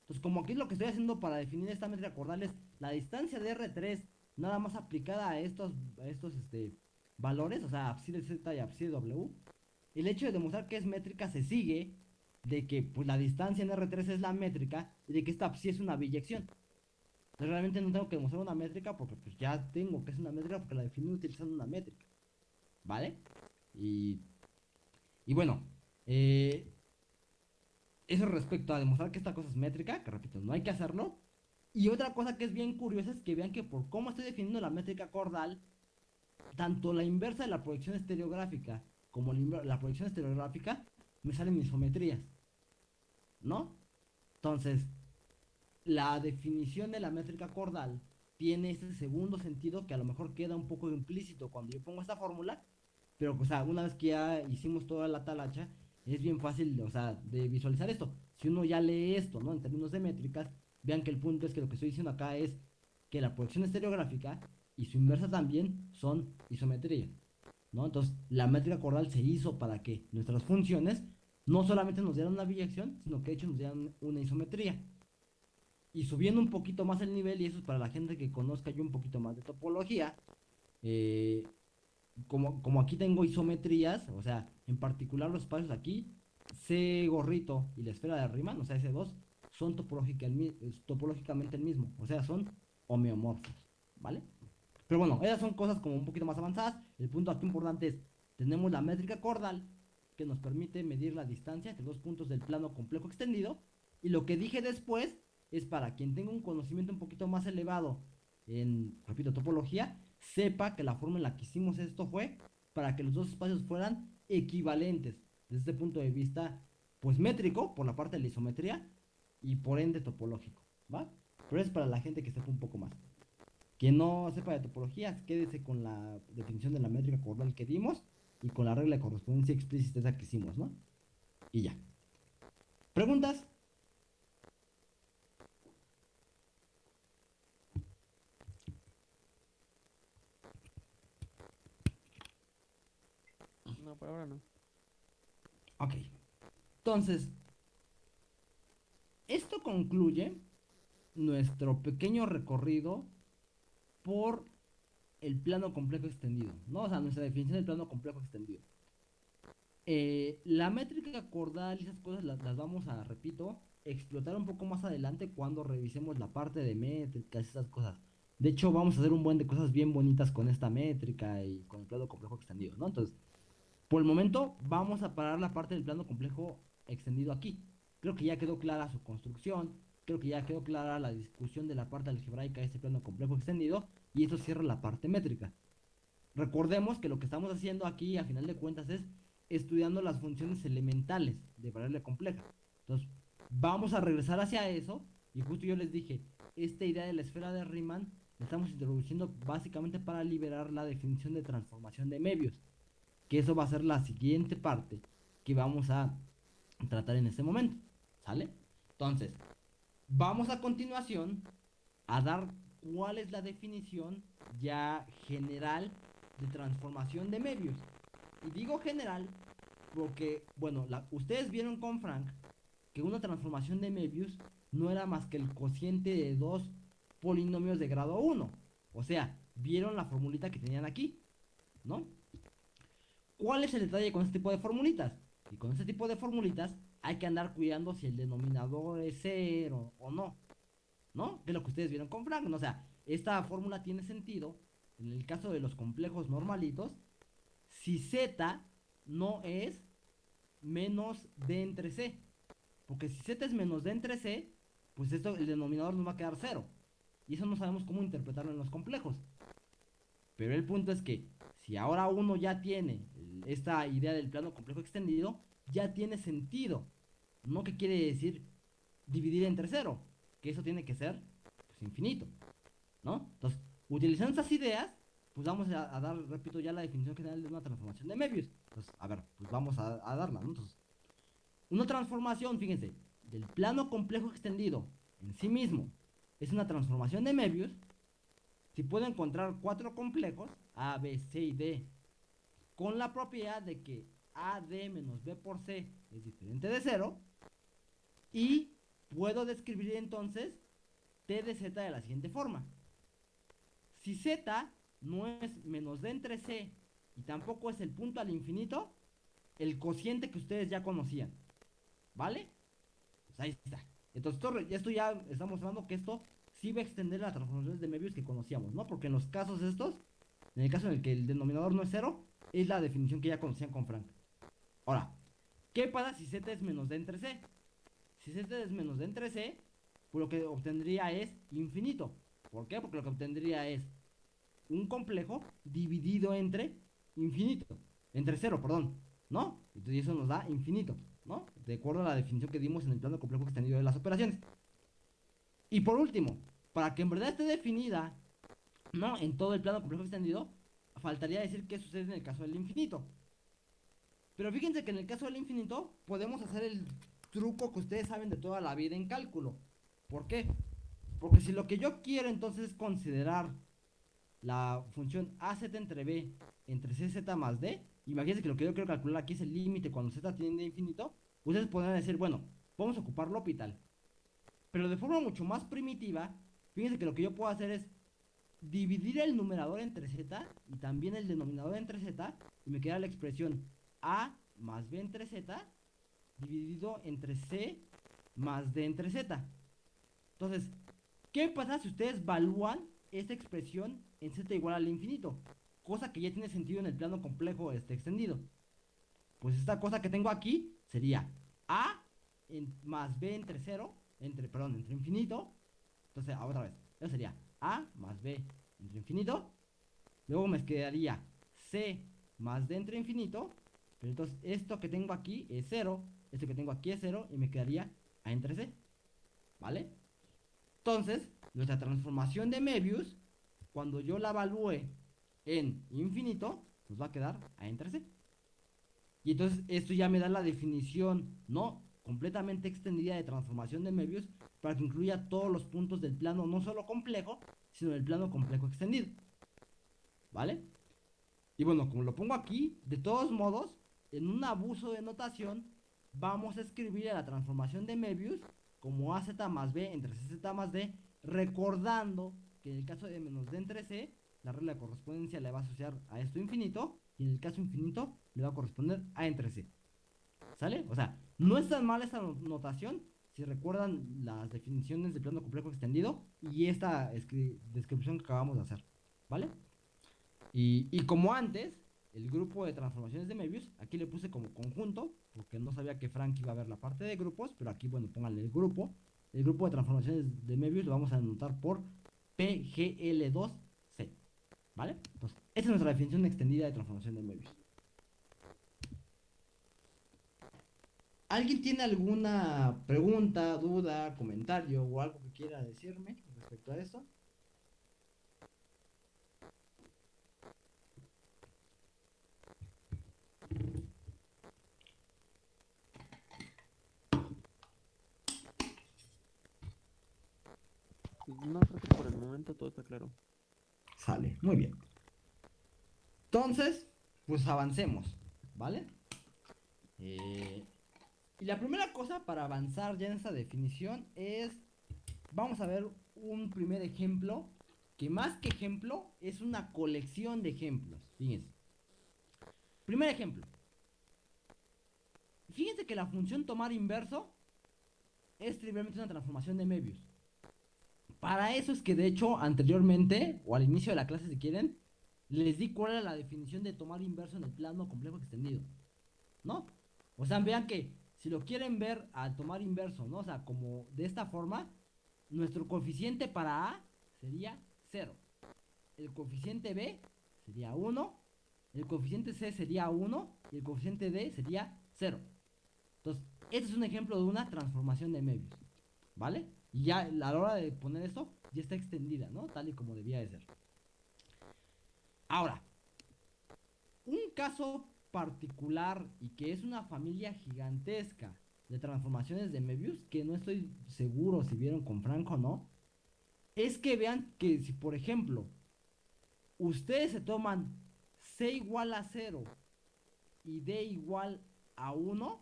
Entonces, como aquí lo que estoy haciendo para definir esta métrica cordal es la distancia de R3 nada más aplicada a estos, estos este, valores, o sea, psi de Z y psi de W, el hecho de demostrar que es métrica se sigue de que pues, la distancia en R3 es la métrica y de que esta psi es una biyección. Entonces, realmente no tengo que demostrar una métrica porque pues ya tengo que es una métrica porque la definí utilizando una métrica. ¿Vale? Y, y bueno, eh, eso respecto a demostrar que esta cosa es métrica, que repito, no hay que hacerlo. Y otra cosa que es bien curiosa es que vean que por cómo estoy definiendo la métrica cordal, tanto la inversa de la proyección estereográfica como la, proyección estereográfica me salen isometrías. ¿No? Entonces, la definición de la métrica cordal tiene ese segundo sentido que a lo mejor queda un poco implícito cuando yo pongo esta fórmula, pero o una vez que ya hicimos toda la talacha, es bien fácil, o sea, de visualizar esto. Si uno ya lee esto, ¿no? En términos de métricas, vean que el punto es que lo que estoy diciendo acá es que la proyección estereográfica y su inversa también son isometría, ¿no? Entonces, la métrica cordal se hizo para que nuestras funciones no solamente nos dieran una biyección, sino que de hecho nos dieran una isometría. Y subiendo un poquito más el nivel, y eso es para la gente que conozca yo un poquito más de topología, eh, como, como aquí tengo isometrías, o sea, en particular los espacios aquí, C gorrito y la esfera de Riemann, o sea, S2, son topológicamente el mismo, o sea, son homeomorfos, ¿vale? Pero bueno, esas son cosas como un poquito más avanzadas. El punto aquí importante es, tenemos la métrica cordal, que nos permite medir la distancia entre dos puntos del plano complejo extendido, y lo que dije después es para quien tenga un conocimiento un poquito más elevado en, repito, topología, sepa que la forma en la que hicimos esto fue para que los dos espacios fueran equivalentes desde este punto de vista pues métrico por la parte de la isometría y por ende topológico, ¿va? Pero es para la gente que sepa un poco más. Quien no sepa de topología, quédese con la definición de la métrica cordal que dimos y con la regla de correspondencia explícita esa que hicimos, ¿no? Y ya. ¿Preguntas? Por ahora no. Ok. Entonces, esto concluye nuestro pequeño recorrido por el plano complejo extendido, ¿no? O sea, nuestra definición del plano complejo extendido. Eh, la métrica cordal y esas cosas las, las, vamos a, repito, explotar un poco más adelante cuando revisemos la parte de métricas esas cosas. De hecho, vamos a hacer un buen de cosas bien bonitas con esta métrica y con el plano complejo extendido, ¿no? Entonces, por el momento, vamos a parar la parte del plano complejo extendido aquí. Creo que ya quedó clara su construcción, creo que ya quedó clara la discusión de la parte algebraica de este plano complejo extendido, y eso cierra la parte métrica. Recordemos que lo que estamos haciendo aquí, a final de cuentas, es estudiando las funciones elementales de variable compleja. Entonces, vamos a regresar hacia eso, y justo yo les dije, esta idea de la esfera de Riemann la estamos introduciendo básicamente para liberar la definición de transformación de medios que eso va a ser la siguiente parte que vamos a tratar en este momento, ¿sale? Entonces, vamos a continuación a dar cuál es la definición ya general de transformación de medios. Y digo general porque, bueno, ustedes vieron con Frank que una transformación de Möbius no era más que el cociente de dos polinomios de grado 1. O sea, vieron la formulita que tenían aquí, ¿no? ¿Cuál es el detalle con este tipo de formulitas? Y con este tipo de formulitas hay que andar cuidando si el denominador es cero o no. ¿No? Que es lo que ustedes vieron con Frank. O sea, esta fórmula tiene sentido en el caso de los complejos normalitos si z no es menos d entre c. Porque si z es menos d entre c, pues esto, el denominador nos va a quedar cero. Y eso no sabemos cómo interpretarlo en los complejos. Pero el punto es que si ahora uno ya tiene esta idea del plano complejo extendido, ya tiene sentido. No que quiere decir dividir entre cero, que eso tiene que ser pues, infinito. ¿No? Entonces, utilizando estas ideas, pues vamos a, dar, repito, ya la definición general de una transformación de Möbius. Entonces, a ver, pues vamos a, darla, Entonces, una transformación, fíjense, del plano complejo extendido en sí mismo es una transformación de Möbius. Si puedo encontrar cuatro complejos, A, B, C y D, con la propiedad de que AD menos B por C es diferente de 0 y puedo describir entonces T de Z de la siguiente forma. Si Z no es menos D entre C y tampoco es el punto al infinito, el cociente que ustedes ya conocían. ¿Vale? Pues ahí está. Entonces esto, ya está mostrando que esto sí va a extender las transformaciones de Möbius que conocíamos, ¿no? Porque en los casos estos, en el caso en el que el denominador no es cero, es la definición que ya conocían con Frank. Ahora, ¿qué pasa si z es menos d entre c? Si z es menos d entre c, pues lo que obtendría es infinito. ¿Por qué? Porque lo que obtendría es un complejo dividido entre infinito. Entre cero, perdón. ¿No? Entonces eso nos da infinito. ¿No? De acuerdo a la definición que dimos en el plano complejo extendido de las operaciones. Y por último, para que en verdad esté definida, ¿no? En todo el plano complejo extendido, faltaría decir qué sucede en el caso del infinito. Pero fíjense que en el caso del infinito podemos hacer el truco que ustedes saben de toda la vida en cálculo. ¿Por qué? Porque si lo que yo quiero entonces es considerar la función AZ entre B entre CZ más D, imagínense que lo que yo quiero calcular aquí es el límite cuando Z tiende a infinito, ustedes podrían decir, bueno, vamos a ocupar L'Hopital. Pero de forma mucho más primitiva, fíjense que lo que yo puedo hacer es dividir el numerador entre z y también el denominador entre z y me queda la expresión a más b entre z dividido entre c más d entre z. Entonces, ¿qué pasa si ustedes evalúan esta expresión en z igual al infinito? Cosa que ya tiene sentido en el plano complejo este extendido. Pues esta cosa que tengo aquí sería a más b entre 0, entre, perdón, entre infinito. Entonces, otra vez, eso sería a más B entre infinito. Luego me quedaría C más D entre infinito. Pero entonces esto que tengo aquí es 0. Esto que tengo aquí es 0. Y me quedaría A entre C. ¿Vale? Entonces, nuestra transformación de Möbius, cuando yo la evalúe en infinito, nos va a quedar A entre C. Y entonces esto ya me da la definición, ¿no? Completamente extendida de transformación de Möbius para que incluya todos los puntos del plano no solo complejo, sino del plano complejo extendido. ¿Vale? Y bueno, como lo pongo aquí, de todos modos, en un abuso de notación, vamos a escribir a la transformación de Möbius como AZ más B entre CZ más D, recordando que en el caso de menos D entre C, la regla de correspondencia le va a asociar a esto infinito, y en el caso infinito le va a corresponder a entre C. ¿Sale? O sea, no es tan mal esta notación si recuerdan las definiciones de plano complejo extendido y esta descripción que acabamos de hacer. ¿Vale? Y, y como antes, el grupo de transformaciones de Möbius, aquí le puse como conjunto, porque no sabía que Frank iba a ver la parte de grupos, pero aquí, bueno, pónganle el grupo. El grupo de transformaciones de Möbius lo vamos a anotar por PGL2C. ¿Vale? Entonces, esta es nuestra definición extendida de transformación de Möbius. ¿Alguien tiene alguna pregunta, duda, comentario o algo que quiera decirme respecto a esto? No, creo que por el momento todo está claro. Sale, muy bien. Entonces, pues avancemos, ¿vale? Eh, y la primera cosa para avanzar ya en esta definición es, vamos a ver un primer ejemplo, que más que ejemplo es una colección de ejemplos. Fíjense. Primer ejemplo. Fíjense que la función tomar inverso es trivialmente una transformación de Möbius. Para eso es que de hecho anteriormente, o al inicio de la clase si quieren, les di cuál era la definición de tomar inverso en el plano complejo extendido. ¿No? O sea, vean que si lo quieren ver al tomar inverso, ¿no? O sea, como de esta forma, nuestro coeficiente para A sería 0. El coeficiente B sería 1. El coeficiente C sería 1. Y el coeficiente D sería 0. Entonces, este es un ejemplo de una transformación de Möbius. ¿Vale? Y ya a la hora de poner esto, ya está extendida, ¿no? Tal y como debía de ser. Ahora, un caso particular y que es una familia gigantesca de transformaciones de Möbius, que no estoy seguro si vieron con Franco o no, es que vean que si por ejemplo ustedes se toman C igual a 0 y D igual a 1,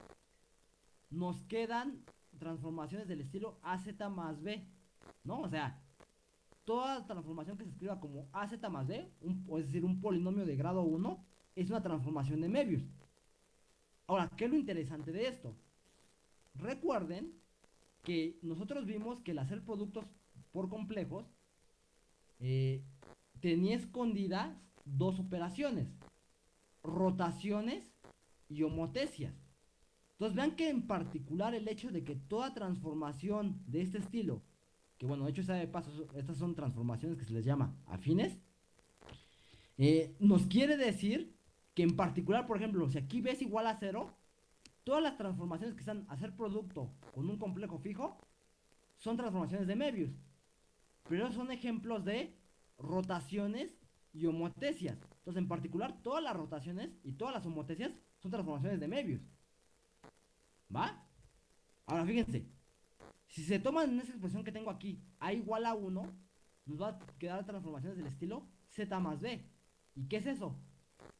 nos quedan transformaciones del estilo AZ más B, ¿no? O sea, toda transformación que se escriba como AZ más B, es decir, un polinomio de grado 1, es una transformación de Möbius. Ahora, ¿qué es lo interesante de esto? Recuerden que nosotros vimos que el hacer productos por complejos eh, tenía escondidas dos operaciones, rotaciones y homotesias. Entonces vean que en particular el hecho de que toda transformación de este estilo, que bueno, de hecho de paso, estas son transformaciones que se les llama afines, eh, nos quiere decir que en particular, por ejemplo, si aquí ves igual a cero, todas las transformaciones que están a hacer producto con un complejo fijo son transformaciones de Möbius. Pero son ejemplos de rotaciones y homotesias. Entonces, en particular, todas las rotaciones y todas las homotesias son transformaciones de Möbius. ¿Va? Ahora fíjense, si se toman en esa expresión que tengo aquí, A igual a 1, nos va a quedar transformaciones del estilo Z más B. ¿Y qué es eso?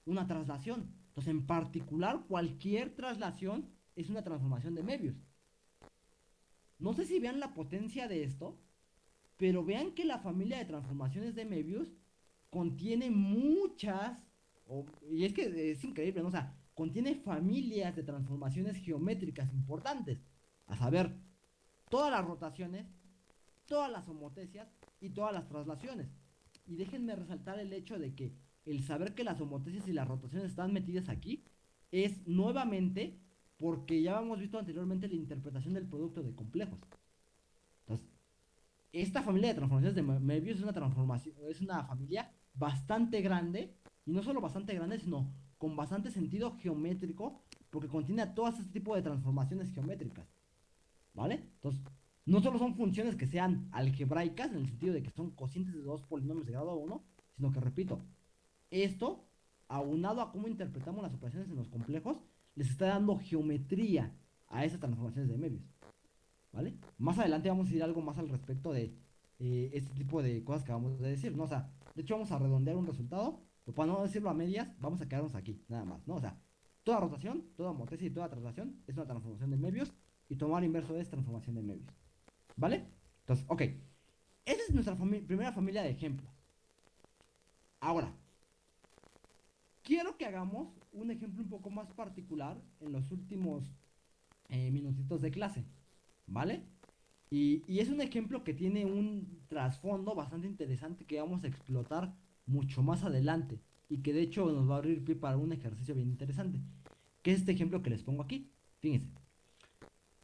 Una traslación. Entonces, en particular, cualquier traslación es una transformación de Möbius. No sé si vean la potencia de esto, pero vean que la familia de transformaciones de Möbius contiene muchas, y es que es increíble, ¿no? O sea, contiene familias de transformaciones geométricas importantes, a saber, todas las rotaciones, todas las homotesias y todas las traslaciones. Y déjenme resaltar el hecho de que el saber que las homotesias y las rotaciones están metidas aquí es nuevamente porque ya hemos visto anteriormente la interpretación del producto de complejos. Entonces, esta familia de transformaciones de Möbius es una transformación, es una familia bastante grande y no solo bastante grande, sino con bastante sentido geométrico porque contiene a todo este tipo de transformaciones geométricas. ¿Vale? Entonces, no solo son funciones que sean algebraicas en el sentido de que son cocientes de dos polinomios de grado 1, sino que, repito, esto, aunado a cómo interpretamos las operaciones en los complejos, les está dando geometría a esas transformaciones de Möbius. ¿Vale? Más adelante vamos a decir algo más al respecto de eh, este tipo de cosas que vamos a decir, ¿no? O sea, de hecho vamos a redondear un resultado Pero para no decirlo a medias, vamos a quedarnos aquí, nada más, ¿no? O sea, toda rotación, toda motricidad y toda traslación es una transformación de Möbius y tomar inverso es transformación de Möbius. ¿Vale? Entonces, ok. Esa es nuestra primera familia de ejemplos. Ahora, quiero que hagamos un ejemplo un poco más particular en los últimos eh, minutitos de clase. ¿Vale? Y, es un ejemplo que tiene un trasfondo bastante interesante que vamos a explotar mucho más adelante. Y que de hecho nos va a abrir pie para un ejercicio bien interesante. Que es este ejemplo que les pongo aquí. Fíjense.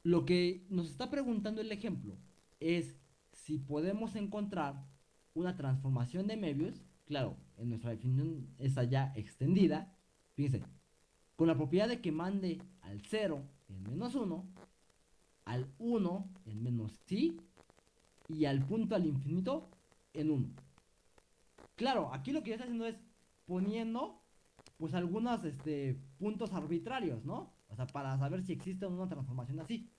Lo que nos está preguntando el ejemplo es si podemos encontrar una transformación de Möbius, claro, en nuestra definición está ya extendida, fíjense, con la propiedad de que mande al 0 en menos 1, al 1 en menos sí y al punto al infinito en 1. Claro, aquí lo que estoy haciendo es poniendo pues algunos este, puntos arbitrarios, ¿no? O sea, para saber si existe una transformación así.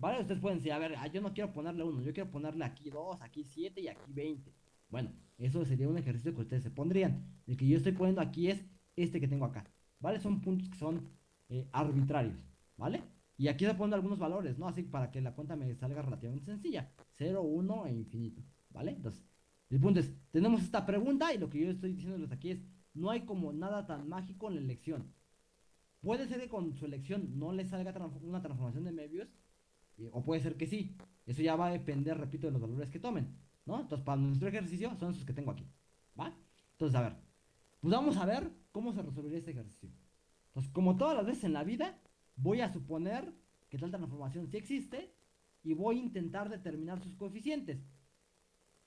¿Vale? Ustedes pueden decir, a ver, ah, yo no quiero ponerle 1, yo quiero ponerle aquí 2, aquí 7 y aquí 20. Bueno, eso sería un ejercicio que ustedes se pondrían. El que yo estoy poniendo aquí es este que tengo acá. ¿Vale? Son puntos que son eh, arbitrarios. ¿Vale? Y aquí estoy poniendo algunos valores, ¿no? Así para que la cuenta me salga relativamente sencilla. 0, 1 e infinito. ¿Vale? Entonces, el punto es, tenemos esta pregunta y lo que yo estoy diciéndoles aquí es, no hay como nada tan mágico en la elección. Puede ser que con su elección no le salga una transformación de Möbius, o puede ser que sí. Eso ya va a depender, repito, de los valores que tomen. ¿No? Entonces, para nuestro ejercicio son esos que tengo aquí. ¿Va? Entonces, a ver. Pues vamos a ver cómo se resolvería este ejercicio. Entonces, como todas las veces en la vida, voy a suponer que tal transformación sí existe y voy a intentar determinar sus coeficientes.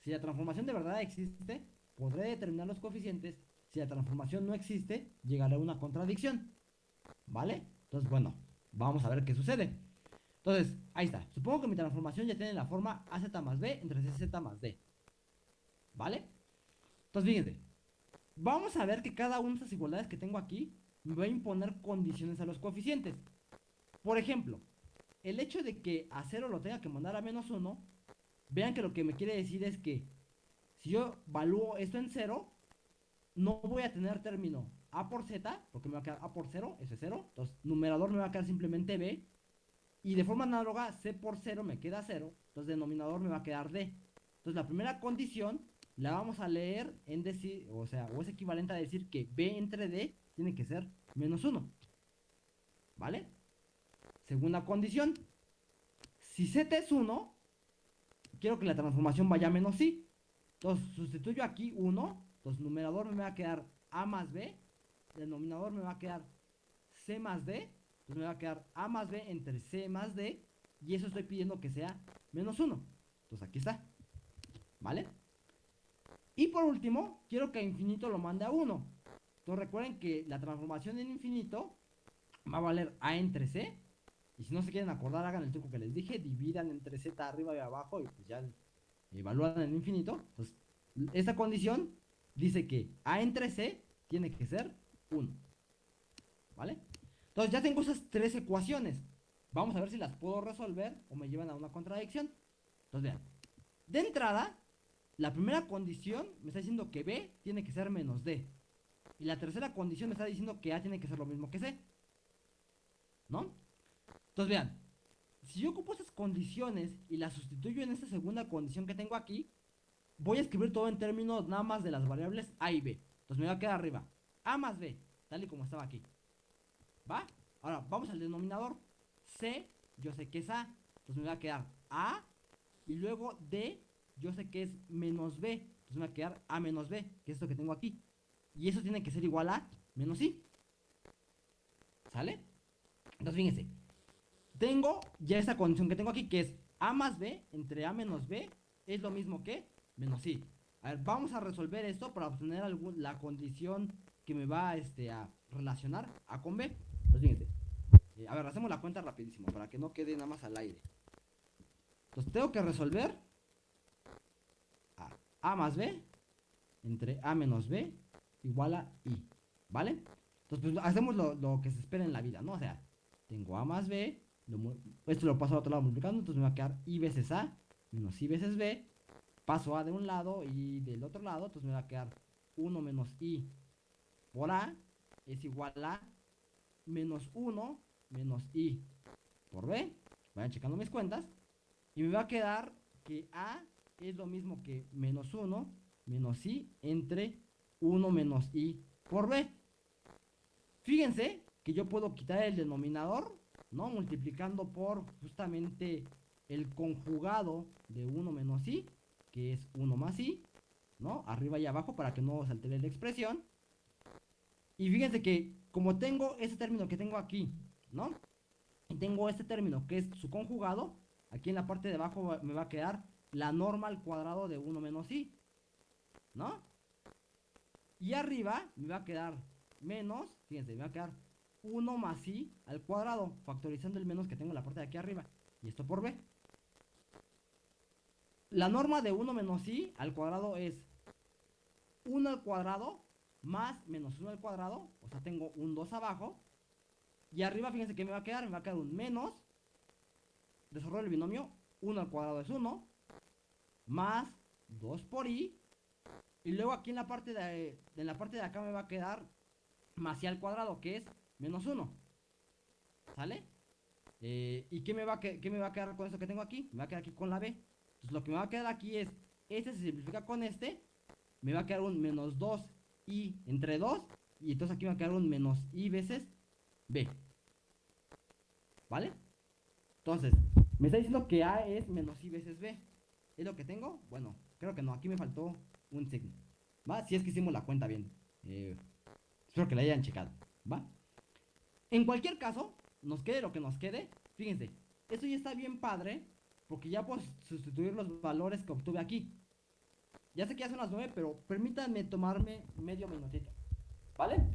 Si la transformación de verdad existe, podré determinar los coeficientes. Si la transformación no existe, llegaré a una contradicción. ¿Vale? Entonces, bueno, vamos a ver qué sucede. Entonces, ahí está. Supongo que mi transformación ya tiene la forma AZ más B entre CZ más D. ¿Vale? Entonces, fíjense. Vamos a ver que cada una de estas igualdades que tengo aquí me va a imponer condiciones a los coeficientes. Por ejemplo, el hecho de que a 0 lo tenga que mandar a menos 1, vean que lo que me quiere decir es que si yo evalúo esto en 0, no voy a tener término A por Z, porque me va a quedar A por 0, ese es 0. Entonces, numerador me va a quedar simplemente B y de forma análoga, C por 0 me queda 0. Entonces, denominador me va a quedar D. Entonces, la primera condición la vamos a leer en decir, o sea, o es equivalente a decir que B entre D tiene que ser menos 1. ¿Vale? Segunda condición. Si Z es 1, quiero que la transformación vaya a menos I. Entonces, sustituyo aquí 1. Entonces, numerador me va a quedar A más B. Denominador me va a quedar C más D. Entonces me va a quedar A más B entre C más D. Y eso estoy pidiendo que sea menos 1. Entonces aquí está. ¿Vale? Y por último, quiero que infinito lo mande a 1. Entonces recuerden que la transformación en infinito va a valer A entre C. Y si no se quieren acordar, hagan el truco que les dije. Dividan entre Z arriba y abajo y pues ya evalúan en infinito. Entonces, esta condición dice que A entre C tiene que ser 1. ¿Vale? Entonces ya tengo esas tres ecuaciones. Vamos a ver si las puedo resolver o me llevan a una contradicción. Entonces vean. De entrada, la primera condición me está diciendo que B tiene que ser menos D. Y la tercera condición me está diciendo que A tiene que ser lo mismo que C. ¿No? Entonces vean. Si yo ocupo esas condiciones y las sustituyo en esta segunda condición que tengo aquí, voy a escribir todo en términos nada más de las variables A y B. Entonces me va a quedar arriba. A más B, tal y como estaba aquí. ¿Va? Ahora, vamos al denominador. C, yo sé que es A. Entonces me va a quedar A. Y luego D, yo sé que es menos B. Entonces me va a quedar A menos B, que es esto que tengo aquí. Y eso tiene que ser igual a menos I. ¿Sale? Entonces fíjense. Tengo ya esta condición que tengo aquí, que es A más B entre A menos B es lo mismo que menos I. A ver, vamos a resolver esto para obtener la condición que me va este, a relacionar A con B. Pues a ver, hacemos la cuenta rapidísimo para que no quede nada más al aire. Entonces tengo que resolver a, a más b entre a menos b igual a i. ¿Vale? Entonces pues hacemos lo, que se espera en la vida, ¿no? O sea, tengo a más b, esto lo paso al otro lado multiplicando, entonces me va a quedar i veces a menos i veces b. Paso a de un lado y del otro lado, entonces me va a quedar 1 menos i por A es igual a menos 1 menos I por B. Vayan checando mis cuentas. Y me va a quedar que A es lo mismo que menos 1 menos I entre 1 menos I por B. Fíjense que yo puedo quitar el denominador, ¿no? Multiplicando por justamente el conjugado de 1 menos i, que es 1 más i, ¿no? Arriba y abajo para que no se altere la expresión. Y fíjense que como tengo ese término que tengo aquí, ¿no? Y tengo este término que es su conjugado, aquí en la parte de abajo me va a quedar la norma al cuadrado de 1 menos i, ¿no? Y arriba me va a quedar menos, fíjense, me va a quedar 1 más i al cuadrado, factorizando el menos que tengo en la parte de aquí arriba. Y esto por b. La norma de 1 menos i al cuadrado es 1 al cuadrado más menos 1 al cuadrado. O sea, tengo un 2 abajo. Y arriba, fíjense que me va a quedar. Me va a quedar un menos. Desarrollo el binomio. 1 al cuadrado es 1. Más 2 por i. Y luego aquí en la parte de, en la parte de acá me va a quedar más i al cuadrado, que es menos 1. ¿Sale? Eh, ¿Y qué me, va a qué me va a quedar con esto que tengo aquí? Me va a quedar aquí con la b. Entonces lo que me va a quedar aquí es, este se simplifica con este, me va a quedar un menos 2i entre 2, y entonces aquí me va a quedar un menos i veces b. ¿Vale? Entonces, me está diciendo que a es menos i veces b. ¿Es lo que tengo? Bueno, creo que no, aquí me faltó un signo. ¿Va? Si es que hicimos la cuenta bien. Eh, espero que la hayan checado. ¿Va? En cualquier caso, nos quede lo que nos quede. Fíjense, esto ya está bien padre. Porque ya puedo sustituir los valores que obtuve aquí. Ya sé que ya son las 9, pero permítanme tomarme medio minutito. ¿Vale?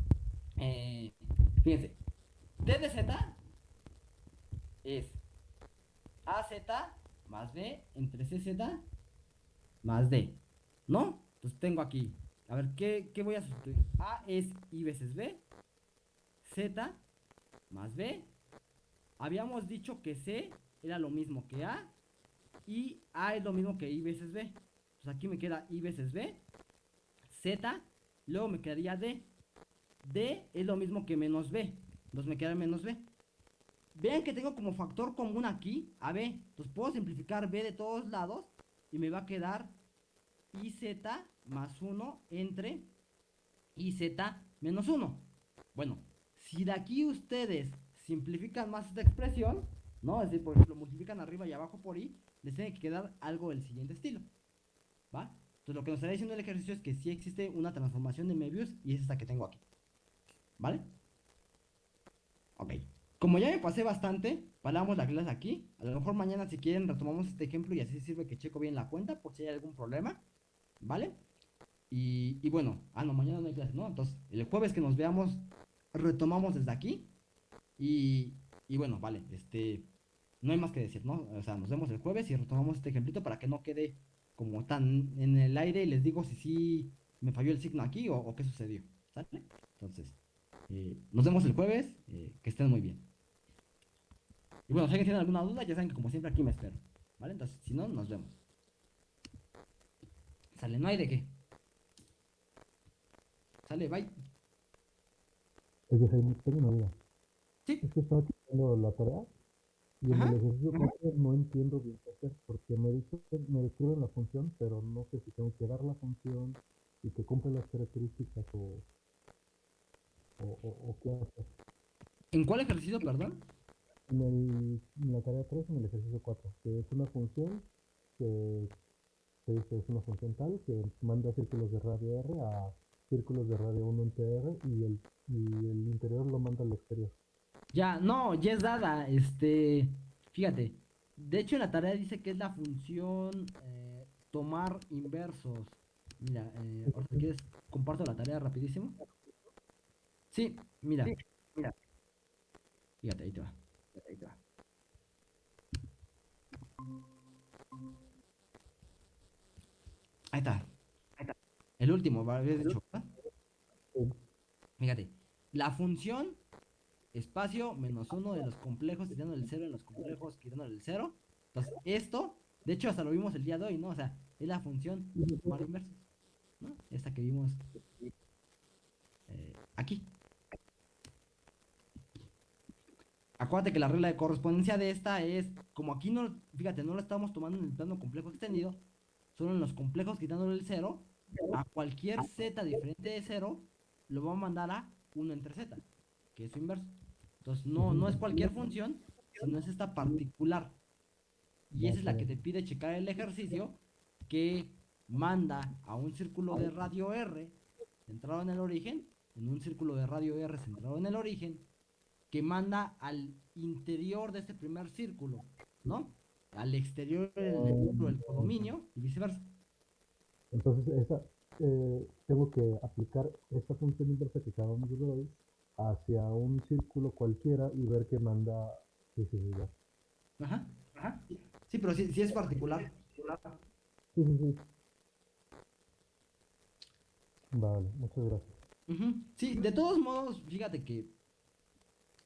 Eh, fíjense. Z es AZ más B entre CZ más D. ¿No? Entonces tengo aquí. A ver, ¿qué, qué voy a sustituir? A es I veces B. Z más B. Habíamos dicho que C era lo mismo que A y A es lo mismo que I veces B. Pues aquí me queda I veces B. Z. Luego me quedaría D. D es lo mismo que menos B. Entonces me queda menos B. Vean que tengo como factor común aquí a B. Entonces puedo simplificar B de todos lados. Y me va a quedar IZ más 1 entre IZ menos 1. Bueno, si de aquí ustedes simplifican más esta expresión, ¿no? Es decir, por ejemplo, multiplican arriba y abajo por I, les tiene que quedar algo del siguiente estilo. ¿Va? Entonces lo que nos está diciendo el ejercicio es que sí existe una transformación de Möbius y es esta que tengo aquí. ¿Vale? Ok. Como ya me pasé bastante, paramos la clase aquí. A lo mejor mañana si quieren retomamos este ejemplo y así sirve que checo bien la cuenta por si hay algún problema. ¿Vale? Y, y bueno, ah no, mañana no hay clase, ¿no? Entonces el jueves que nos veamos retomamos desde aquí. Y, y bueno, vale, este no hay más que decir, ¿no? O sea, nos vemos el jueves y retomamos este ejemplito para que no quede como tan en el aire y les digo si sí me falló el signo aquí o, qué sucedió, ¿sale? Entonces, eh, nos vemos el jueves, eh, que estén muy bien. Y bueno, si alguien tiene alguna duda, ya saben que como siempre aquí me espero, ¿vale? Entonces, si no, nos vemos. Sale, no hay de qué. Sale, bye. Oye, Jaime, tengo una duda. Sí. Es que estaba haciendo la tarea y en el ejercicio no entiendo bien qué hacer, porque me, dice, me describen la función, pero no sé si tengo que dar la función y que cumple las características o, o, qué hacer. ¿En cuál ejercicio, perdón? En, el, en la tarea 3, en el ejercicio 4, que es una función que se dice es una función tal que manda círculos de radio R a círculos de radio 1 en TR y el, y el interior lo manda al exterior. Ya, no, ya es dada. Este, fíjate. De hecho, en la tarea dice que es la función eh, tomar inversos. Mira, eh, si quieres, comparto la tarea rapidísimo. Sí, mira. mira. Fíjate, ahí te va. Ahí te va. Ahí está. Ahí está. El último, ¿habías dicho? Fíjate. La función espacio menos uno de los complejos quitando el cero en los complejos quitando el cero. Entonces, esto, de hecho, hasta lo vimos el día de hoy, ¿no? O sea, es la función tomar inversos, ¿no? Esta que vimos eh, aquí. Acuérdate que la regla de correspondencia de esta es, como aquí no, fíjate, no lo estamos tomando en el plano complejo extendido, solo en los complejos quitándole el cero, a cualquier z diferente de cero, lo va a mandar a 1 entre z, que es su inverso. Entonces, no, no es cualquier función, sino es esta particular. Y esa es la que te pide checar el ejercicio que manda a un círculo de radio R centrado en el origen, en un círculo de radio R centrado en el origen, que manda al interior de este primer círculo, ¿no? Al exterior del círculo del codominio y viceversa. Entonces, eh, tengo que aplicar esta función inversa que acabamos de ver hoy hacia un círculo cualquiera y ver qué manda ese lugar. Ajá, ajá. Sí, pero sí, sí es particular. Sí, sí, sí. Vale, muchas gracias. Ujú. Sí, de todos modos, fíjate que,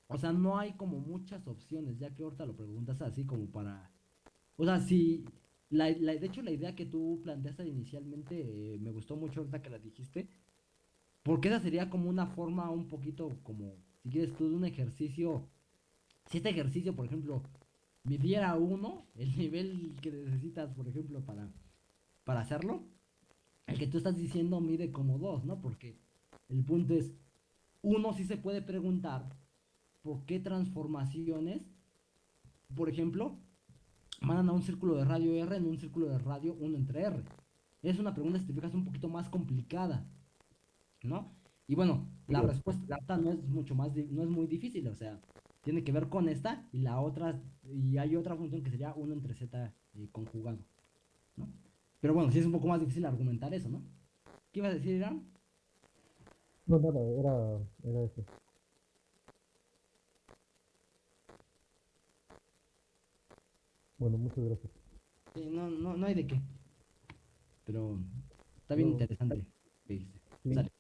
o sea, no hay como muchas opciones, ya que ahorita lo preguntas así como para, o sea, si, la, la- de hecho la idea que tú planteaste inicialmente eh, me gustó mucho ahorita que la dijiste, porque esa sería como una forma un poquito como, si quieres tú, de un ejercicio, si este ejercicio, por ejemplo, midiera uno, el nivel que necesitas, por ejemplo, para, para hacerlo, el que tú estás diciendo mide como dos, ¿no? Porque el punto es, uno sí se puede preguntar por qué transformaciones, por ejemplo, mandan a un círculo de radio R en un círculo de radio 1 entre R. Es una pregunta, si te fijas, un poquito más complicada, ¿no? Y bueno, la respuesta no es mucho más, no es muy difícil, o sea, tiene que ver con esta y la otra, y hay otra función que sería 1 entre Z eh, conjugado, ¿no? Pero bueno, sí es un poco más difícil argumentar eso, ¿no? ¿Qué ibas a decir, Irán? No, nada, era, era eso. Bueno, muchas gracias. Sí, no, no, no hay de qué. Pero está bien No. interesante. Sí. Sale.